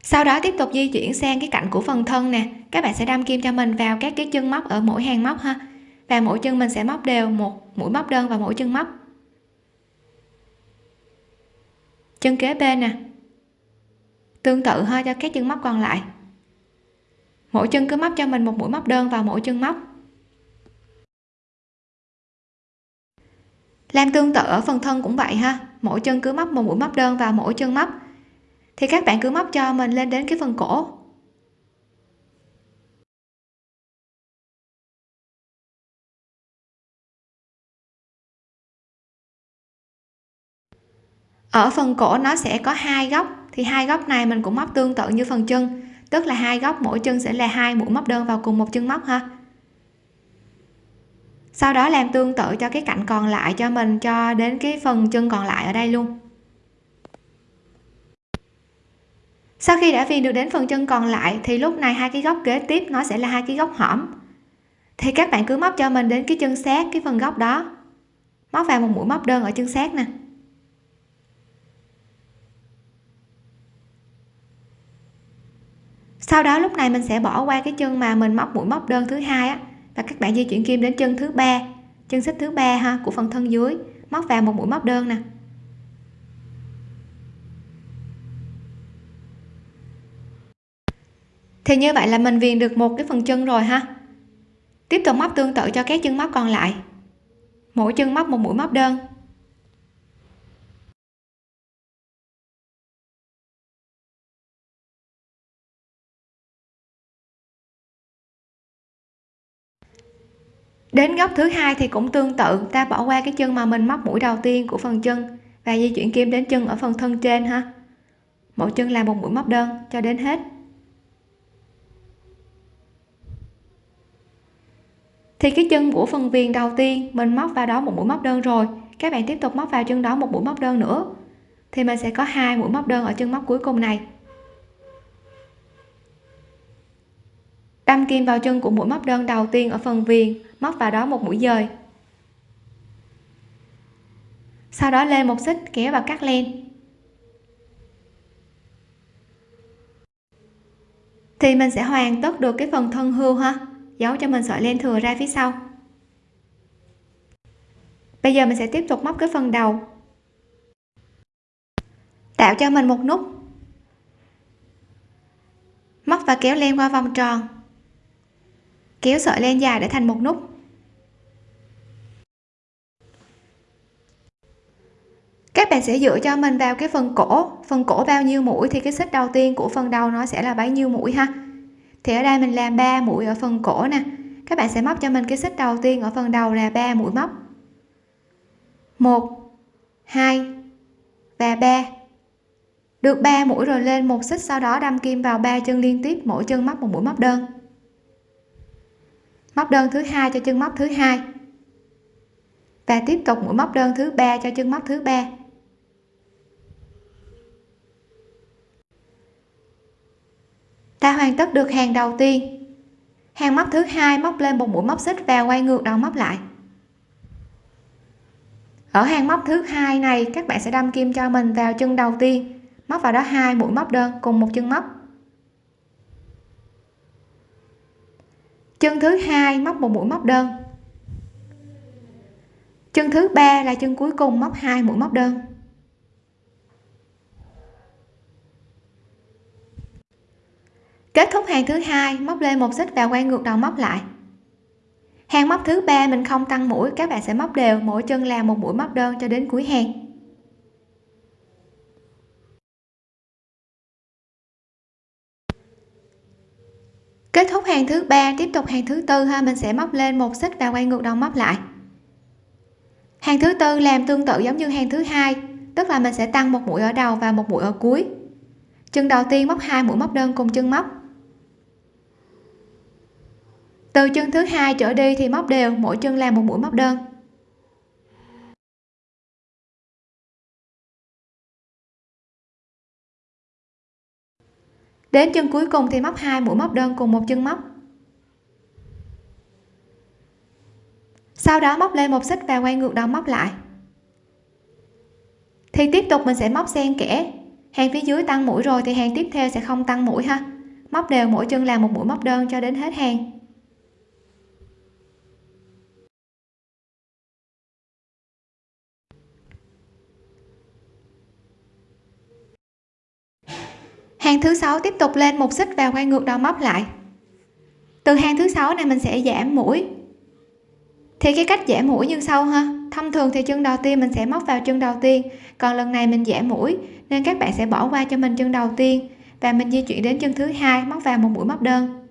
Sau đó tiếp tục di chuyển sang cái cạnh của phần thân nè. Các bạn sẽ đâm kim cho mình vào các cái chân móc ở mỗi hàng móc ha và mỗi chân mình sẽ móc đều một mũi móc đơn vào mỗi chân móc. Chân kế bên nè. Tương tự thôi cho các chân móc còn lại. Mỗi chân cứ móc cho mình một mũi móc đơn vào mỗi chân móc. Làm tương tự ở phần thân cũng vậy ha. Mỗi chân cứ móc một mũi móc đơn vào mỗi chân móc. Thì các bạn cứ móc cho mình lên đến cái phần cổ. Ở phần cổ nó sẽ có hai góc, thì hai góc này mình cũng móc tương tự như phần chân, tức là hai góc mỗi chân sẽ là hai mũi móc đơn vào cùng một chân móc ha. Sau đó làm tương tự cho cái cạnh còn lại cho mình cho đến cái phần chân còn lại ở đây luôn. Sau khi đã viền được đến phần chân còn lại, thì lúc này hai cái góc kế tiếp nó sẽ là hai cái góc hõm. Thì các bạn cứ móc cho mình đến cái chân sát cái phần góc đó. Móc vào một mũi móc đơn ở chân sát nè. Sau đó lúc này mình sẽ bỏ qua cái chân mà mình móc mũi móc đơn thứ hai á. Và các bạn di chuyển kim đến chân thứ ba, chân xích thứ ba ha, của phần thân dưới. Móc vào một mũi móc đơn nè. Thì như vậy là mình viền được một cái phần chân rồi ha. Tiếp tục móc tương tự cho các chân móc còn lại. Mỗi chân móc một mũi móc đơn. Đến góc thứ hai thì cũng tương tự, ta bỏ qua cái chân mà mình móc mũi đầu tiên của phần chân và di chuyển kim đến chân ở phần thân trên ha. Mỗi chân làm một mũi móc đơn, cho đến hết. Thì cái chân của phần viền đầu tiên, mình móc vào đó một mũi móc đơn rồi. Các bạn tiếp tục móc vào chân đó một mũi móc đơn nữa. Thì mình sẽ có hai mũi móc đơn ở chân móc cuối cùng này. Đâm kim vào chân của mũi móc đơn đầu tiên ở phần viền móc vào đó một mũi dời. Sau đó lên một xích, kéo và cắt len. Thì mình sẽ hoàn tất được cái phần thân hươu ha. Giấu cho mình sợi len thừa ra phía sau. Bây giờ mình sẽ tiếp tục móc cái phần đầu. Tạo cho mình một nút. Móc và kéo len qua vòng tròn kéo sợi len dài để thành một nút. Các bạn sẽ dựa cho mình vào cái phần cổ. Phần cổ bao nhiêu mũi thì cái xích đầu tiên của phần đầu nó sẽ là bấy nhiêu mũi ha. Thì ở đây mình làm 3 mũi ở phần cổ nè. Các bạn sẽ móc cho mình cái xích đầu tiên ở phần đầu là 3 mũi móc. 1 2 và 3 được 3 mũi rồi lên một xích, sau đó đâm kim vào ba chân liên tiếp, mỗi chân móc một mũi móc đơn móc đơn thứ hai cho chân móc thứ hai. Và tiếp tục mũi móc đơn thứ ba cho chân móc thứ ba. Ta hoàn tất được hàng đầu tiên. Hàng móc thứ hai móc lên một mũi móc xích và quay ngược đầu móc lại. Ở hàng móc thứ hai này, các bạn sẽ đâm kim cho mình vào chân đầu tiên. Móc vào đó hai mũi móc đơn cùng một chân móc. Chân thứ hai, móc một mũi móc đơn. Chân thứ ba là chân cuối cùng, móc hai mũi móc đơn. Kết thúc hàng thứ hai, móc lên một xích và quay ngược đầu móc lại. Hàng móc thứ ba mình không tăng mũi, các bạn sẽ móc đều, mỗi chân là một mũi móc đơn cho đến cuối hàng. Kết thúc hàng thứ ba, tiếp tục hàng thứ tư ha, mình sẽ móc lên một xích và quay ngược đầu móc lại. Hàng thứ tư làm tương tự giống như hàng thứ hai, tức là mình sẽ tăng một mũi ở đầu và một mũi ở cuối. Chân đầu tiên móc hai mũi móc đơn cùng chân móc. Từ chân thứ hai trở đi thì móc đều, mỗi chân làm một mũi móc đơn. Đến chân cuối cùng thì móc hai mũi móc đơn cùng một chân móc. Sau đó móc lên một xích và quay ngược đầu móc lại. Thì tiếp tục mình sẽ móc xen kẽ. Hàng phía dưới tăng mũi rồi thì hàng tiếp theo sẽ không tăng mũi ha. Móc đều mỗi chân là một mũi móc đơn cho đến hết hàng. Hàng thứ sáu tiếp tục lên một xích và quay ngược đầu móc lại. Từ hàng thứ sáu này mình sẽ giảm mũi. Thì cái cách giảm mũi như sau ha. Thông thường thì chân đầu tiên mình sẽ móc vào chân đầu tiên, còn lần này mình giảm mũi nên các bạn sẽ bỏ qua cho mình chân đầu tiên. Và mình di chuyển đến chân thứ hai, móc vào một mũi móc đơn.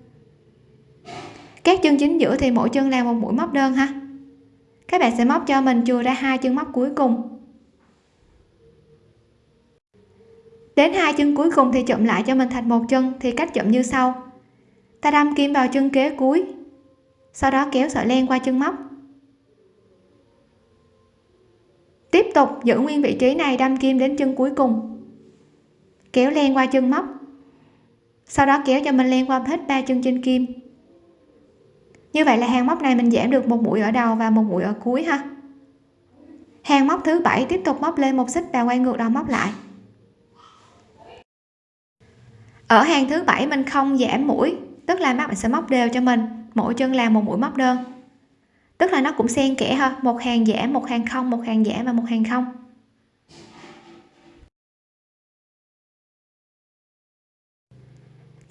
Các chân chính giữa thì mỗi chân làm một mũi móc đơn ha. Các bạn sẽ móc cho mình chừa ra hai chân móc cuối cùng. Đến hai chân cuối cùng thì chụm lại cho mình thành một chân, thì cách chụm như sau. Ta đâm kim vào chân kế cuối, sau đó kéo sợi len qua chân móc. Tiếp tục giữ nguyên vị trí này, đâm kim đến chân cuối cùng. Kéo len qua chân móc. Sau đó kéo cho mình len qua hết ba chân trên kim. Như vậy là hàng móc này mình giảm được một mũi ở đầu và một mũi ở cuối ha. Hàng móc thứ bảy tiếp tục móc lên một xích và quay ngược đầu móc lại ở hàng thứ bảy mình không giảm mũi, tức là mắt mình sẽ móc đều cho mình, mỗi chân làm một mũi móc đơn. Tức là nó cũng xen kẽ ha, một hàng giảm, một hàng không, một hàng giảm và một hàng không.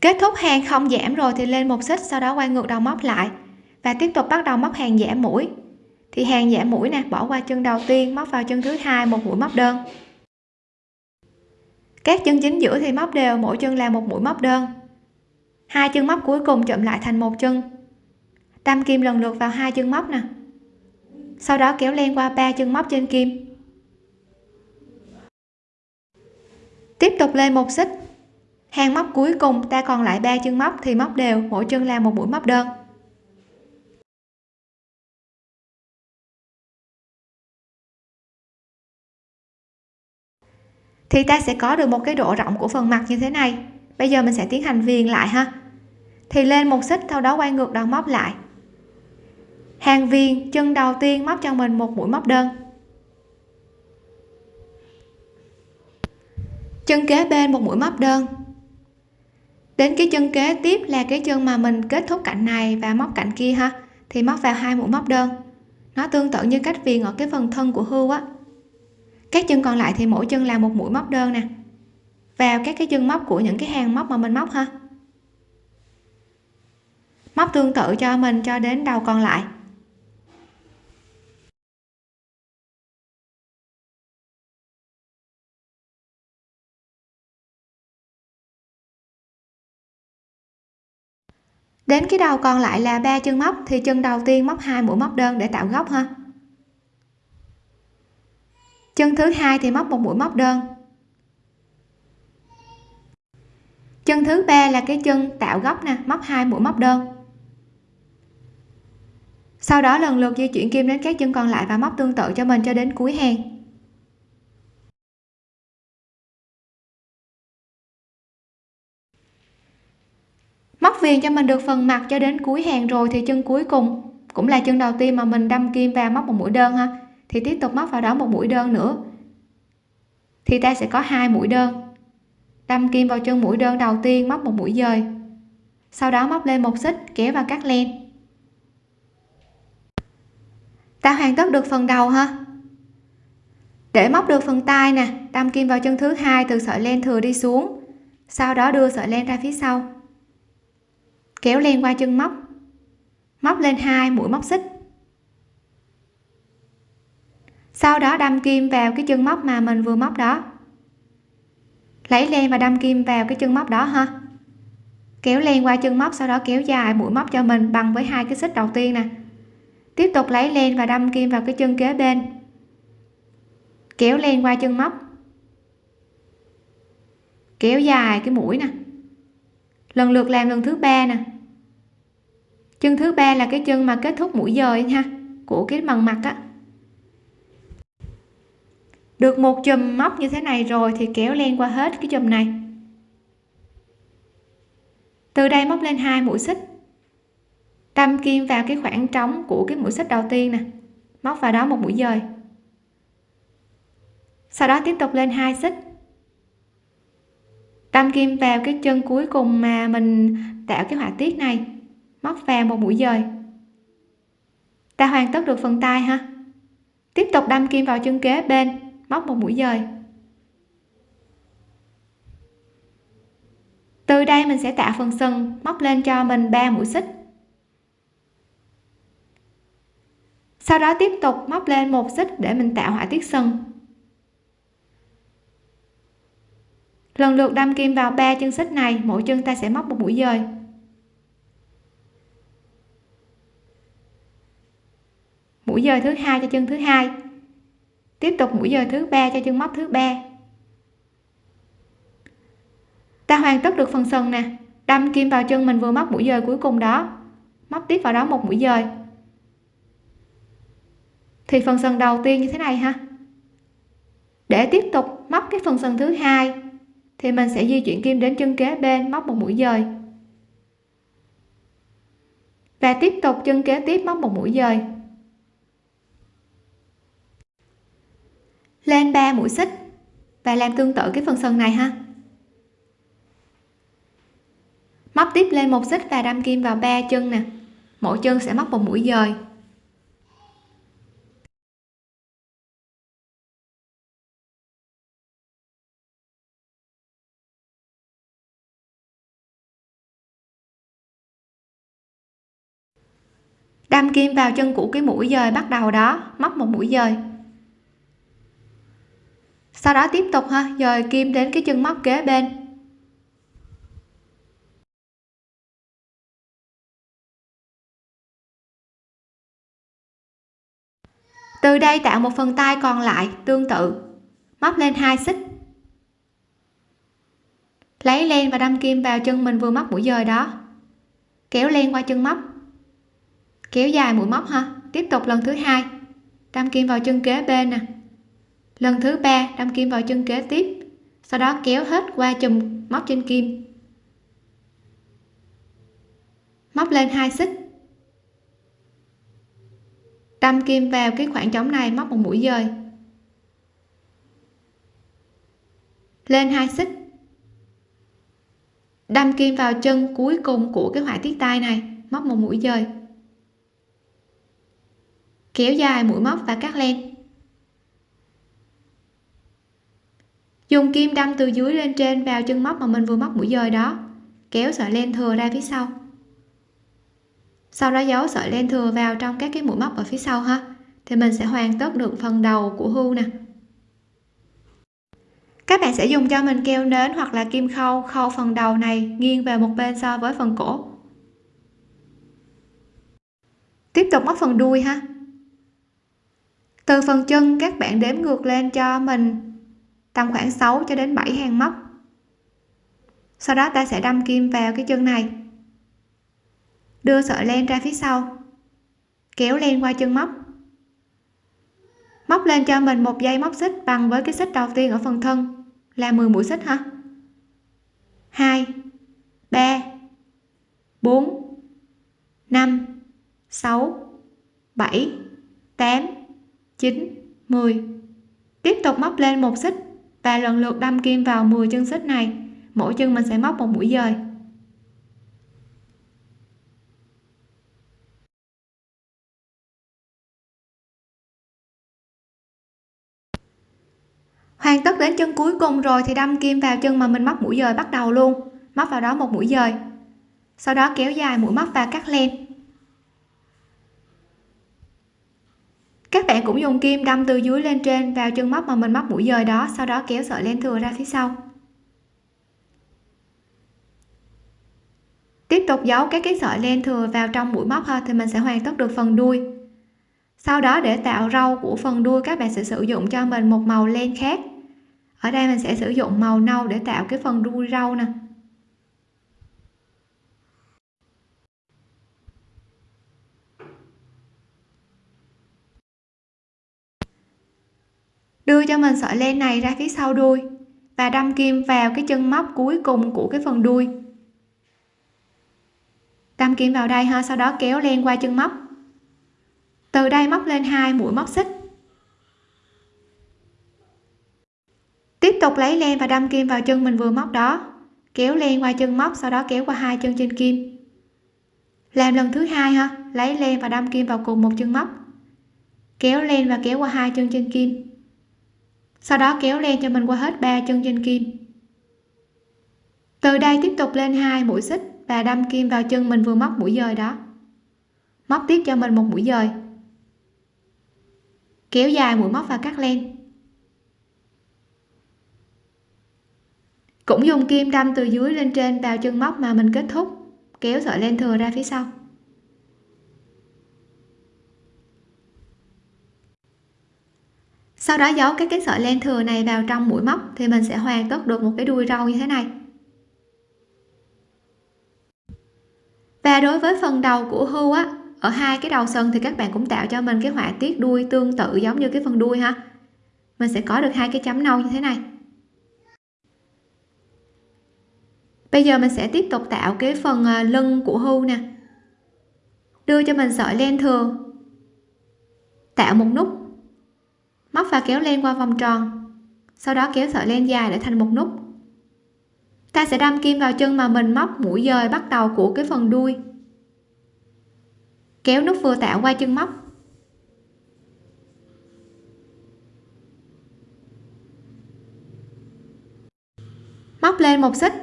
Kết thúc hàng không giảm rồi thì lên một xích, sau đó quay ngược đầu móc lại và tiếp tục bắt đầu móc hàng giảm mũi. Thì hàng giảm mũi nè, bỏ qua chân đầu tiên, móc vào chân thứ hai, một mũi móc đơn các chân chính giữa thì móc đều, mỗi chân là một mũi móc đơn. Hai chân móc cuối cùng chụm lại thành một chân. Đâm kim lần lượt vào hai chân móc nè. Sau đó kéo len qua ba chân móc trên kim. Tiếp tục lên một xích. Hàng móc cuối cùng, ta còn lại ba chân móc thì móc đều, mỗi chân là một mũi móc đơn. Thì ta sẽ có được một cái độ rộng của phần mặt như thế này. Bây giờ mình sẽ tiến hành viền lại ha. Thì lên một xích, sau đó quay ngược đầu móc lại. Hàng viền, chân đầu tiên móc cho mình một mũi móc đơn. Chân kế bên một mũi móc đơn. Đến cái chân kế tiếp là cái chân mà mình kết thúc cạnh này và móc cạnh kia ha. Thì móc vào hai mũi móc đơn. Nó tương tự như cách viền ở cái phần thân của hươu á các chân còn lại thì mỗi chân là một mũi móc đơn nè. Vào các cái chân móc của những cái hàng móc mà mình móc ha. Móc tương tự cho mình cho đến đầu còn lại. Đến cái đầu còn lại là ba chân móc thì chân đầu tiên móc hai mũi móc đơn để tạo góc ha chân thứ hai thì móc một mũi móc đơn. Chân thứ ba là cái chân tạo góc nè, móc hai mũi móc đơn. Sau đó lần lượt di chuyển kim đến các chân còn lại và móc tương tự cho mình cho đến cuối hàng. Móc viền cho mình được phần mặt cho đến cuối hàng rồi thì chân cuối cùng cũng là chân đầu tiên mà mình đâm kim vào móc một mũi đơn ha thì tiếp tục móc vào đó một mũi đơn nữa. Thì ta sẽ có hai mũi đơn. Đâm kim vào chân mũi đơn đầu tiên móc một mũi dời. Sau đó móc lên một xích, kéo và cắt len. Ta hoàn tất được phần đầu ha? Để móc được phần tay nè, đâm kim vào chân thứ hai từ sợi len thừa đi xuống. Sau đó đưa sợi len ra phía sau. Kéo len qua chân móc. Móc lên hai mũi móc xích sau đó đâm kim vào cái chân móc mà mình vừa móc đó. Lấy len và đâm kim vào cái chân móc đó ha. Kéo len qua chân móc, sau đó kéo dài mũi móc cho mình bằng với hai cái xích đầu tiên nè. Tiếp tục lấy len và đâm kim vào cái chân kế bên. Kéo len qua chân móc. Kéo dài cái mũi nè. Lần lượt làm lần thứ ba nè. Chân thứ ba là cái chân mà kết thúc mũi dời ha của cái bằng mặt á được một chùm móc như thế này rồi thì kéo len qua hết cái chùm này. Từ đây móc lên hai mũi xích. Đâm kim vào cái khoảng trống của cái mũi xích đầu tiên nè. Móc vào đó một mũi dời. Sau đó tiếp tục lên hai xích. Đâm kim vào cái chân cuối cùng mà mình tạo cái họa tiết này. Móc vào một mũi dời. Ta hoàn tất được phần tay ha. Tiếp tục đâm kim vào chân kế bên móc một mũi dời. Từ đây mình sẽ tạo phần sừng, móc lên cho mình 3 mũi xích. Sau đó tiếp tục móc lên một xích để mình tạo họa tiết sừng. Lần lượt đâm kim vào ba chân xích này, mỗi chân ta sẽ móc một mũi dời. Mũi dời thứ hai cho chân thứ hai tiếp tục mũi giờ thứ ba cho chân móc thứ ba. Ta hoàn tất được phần sừng nè. Đâm kim vào chân mình vừa móc mũi dời cuối cùng đó. Móc tiếp vào đó một mũi dời thì phần sừng đầu tiên như thế này ha. Để tiếp tục móc cái phần sần thứ hai, thì mình sẽ di chuyển kim đến chân kế bên móc một mũi dời và tiếp tục chân kế tiếp móc một mũi dời lên 3 mũi xích và làm tương tự cái phần sân này ha. Móc tiếp lên một xích và đâm kim vào ba chân nè. Mỗi chân sẽ móc một mũi dời. Đâm kim vào chân của cái mũi dời bắt đầu đó, móc một mũi dời sau đó tiếp tục ha. Dời kim đến cái chân móc kế bên. Từ đây tạo một phần tay còn lại, tương tự. Móc lên hai xích. Lấy len và đâm kim vào chân mình vừa móc mũi dời đó. Kéo len qua chân móc. Kéo dài mũi móc ha. Tiếp tục lần thứ hai. Đâm kim vào chân kế bên nè lần thứ ba, đâm kim vào chân kế tiếp, sau đó kéo hết qua chùm móc trên kim. Móc lên hai xích. Đâm kim vào cái khoảng trống này móc một mũi dời. Lên hai xích. Đâm kim vào chân cuối cùng của cái họa tiết tay này, móc một mũi dời. Kéo dài mũi móc và cắt len. Dùng kim đâm từ dưới lên trên vào chân móc mà mình vừa móc mũi dời đó. Kéo sợi len thừa ra phía sau. Sau đó giấu sợi len thừa vào trong các cái mũi móc ở phía sau ha. Thì mình sẽ hoàn tất được phần đầu của hưu nè. Các bạn sẽ dùng cho mình keo nến hoặc là kim khâu khâu phần đầu này nghiêng về một bên so với phần cổ. Tiếp tục móc phần đuôi ha. Từ phần chân các bạn đếm ngược lên cho mình tầm khoảng 6 cho đến 7 hàng móc. Sau đó ta sẽ đâm kim vào cái chân này. Đưa sợi len ra phía sau. Kéo len qua chân móc. Móc lên cho mình một dây móc xích bằng với cái xích đầu tiên ở phần thân. Là 10 mũi xích ha 2 3 4 5 6 7 8 9 10 tiếp tục móc lên một xích và lần lượt đâm kim vào 10 chân xích này. Mỗi chân mình sẽ móc một mũi dời. Hoàn tất đến chân cuối cùng rồi thì đâm kim vào chân mà mình móc mũi dời bắt đầu luôn. Móc vào đó một mũi dời. Sau đó kéo dài mũi móc và cắt len. Các bạn cũng dùng kim đâm từ dưới lên trên vào chân móc mà mình móc mũi dời đó, sau đó kéo sợi len thừa ra phía sau. Tiếp tục giấu các cái sợi len thừa vào trong mũi móc ha, thì mình sẽ hoàn tất được phần đuôi. Sau đó để tạo râu của phần đuôi, các bạn sẽ sử dụng cho mình một màu len khác. Ở đây mình sẽ sử dụng màu nâu để tạo cái phần đuôi râu nè. Đưa cho mình sợi len này ra phía sau đuôi và đâm kim vào cái chân móc cuối cùng của cái phần đuôi. Đâm kim vào đây ha, sau đó kéo len qua chân móc. Từ đây móc lên hai mũi móc xích. Tiếp tục lấy len và đâm kim vào chân mình vừa móc đó. Kéo len qua chân móc, sau đó kéo qua hai chân trên kim. Làm lần thứ hai ha, lấy len và đâm kim vào cùng một chân móc. Kéo len và kéo qua hai chân trên kim sau đó kéo len cho mình qua hết ba chân trên kim. Từ đây tiếp tục lên hai mũi xích và đâm kim vào chân mình vừa móc mũi dời đó. Móc tiếp cho mình một mũi dời. Kéo dài mũi móc và cắt len. Cũng dùng kim đâm từ dưới lên trên vào chân móc mà mình kết thúc, kéo sợi len thừa ra phía sau. Sau đó giấu các cái sợi len thừa này vào trong mũi móc thì mình sẽ hoàn tất được một cái đuôi râu như thế này. Và đối với phần đầu của hưu á, ở hai cái đầu sừng thì các bạn cũng tạo cho mình cái họa tiết đuôi tương tự giống như cái phần đuôi ha. Mình sẽ có được hai cái chấm nâu như thế này. Bây giờ mình sẽ tiếp tục tạo cái phần à, lưng của hưu nè. Đưa cho mình sợi len thừa. Tạo một nút móc và kéo len qua vòng tròn, sau đó kéo sợi len dài để thành một nút. Ta sẽ đâm kim vào chân mà mình móc mũi dời bắt đầu của cái phần đuôi. Kéo nút vừa tạo qua chân móc. Móc lên một xích.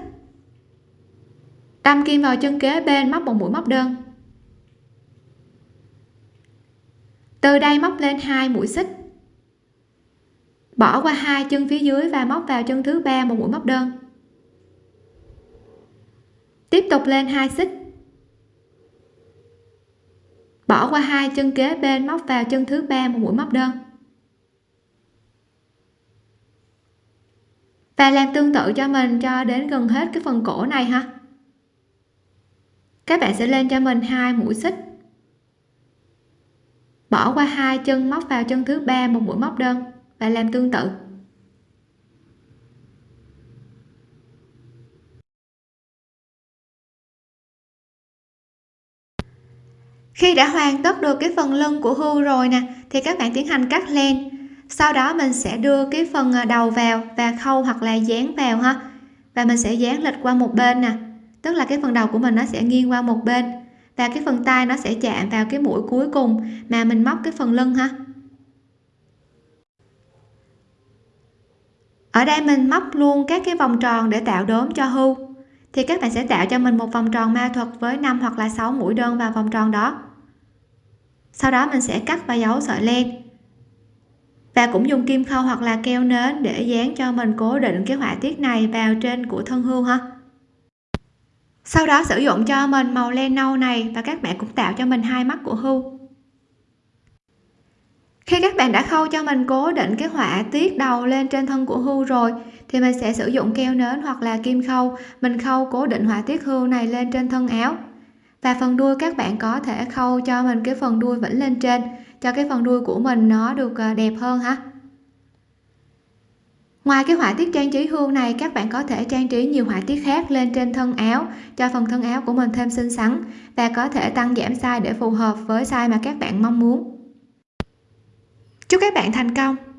Đâm kim vào chân kế bên móc một mũi móc đơn. Từ đây móc lên hai mũi xích bỏ qua hai chân phía dưới và móc vào chân thứ ba một mũi móc đơn. Tiếp tục lên hai xích. Bỏ qua hai chân kế bên, móc vào chân thứ ba một mũi móc đơn. Và làm tương tự cho mình cho đến gần hết cái phần cổ này ha. Các bạn sẽ lên cho mình hai mũi xích. Bỏ qua hai chân, móc vào chân thứ ba một mũi móc đơn và làm tương tự. Khi đã hoàn tất được cái phần lưng của hươu rồi nè, thì các bạn tiến hành cắt len. Sau đó mình sẽ đưa cái phần à, đầu vào và khâu hoặc là dán vào ha. Và mình sẽ dán lệch qua một bên nè. Tức là cái phần đầu của mình nó sẽ nghiêng qua một bên. Và cái phần tay nó sẽ chạm vào cái mũi cuối cùng mà mình móc cái phần lưng ha. Ở đây mình móc luôn các cái vòng tròn để tạo đốm cho hưu. Thì các bạn sẽ tạo cho mình một vòng tròn ma thuật với 5 hoặc là 6 mũi đơn vào vòng tròn đó. Sau đó mình sẽ cắt và giấu sợi len. Và cũng dùng kim khâu hoặc là keo nến để dán cho mình cố định cái họa tiết này vào trên của thân hươu ha. Sau đó sử dụng cho mình màu len nâu này và các bạn cũng tạo cho mình hai mắt của hươu khi các bạn đã khâu cho mình cố định cái họa tiết đầu lên trên thân của hươu rồi, thì mình sẽ sử dụng keo nến hoặc là kim khâu. Mình khâu cố định họa tiết hươu này lên trên thân áo. Và phần đuôi các bạn có thể khâu cho mình cái phần đuôi vĩnh lên trên, cho cái phần đuôi của mình nó được à, đẹp hơn ha. Ngoài cái họa tiết trang trí hương này, các bạn có thể trang trí nhiều họa tiết khác lên trên thân áo, cho phần thân áo của mình thêm xinh xắn và có thể tăng giảm size để phù hợp với size mà các bạn mong muốn chúc các bạn thành công!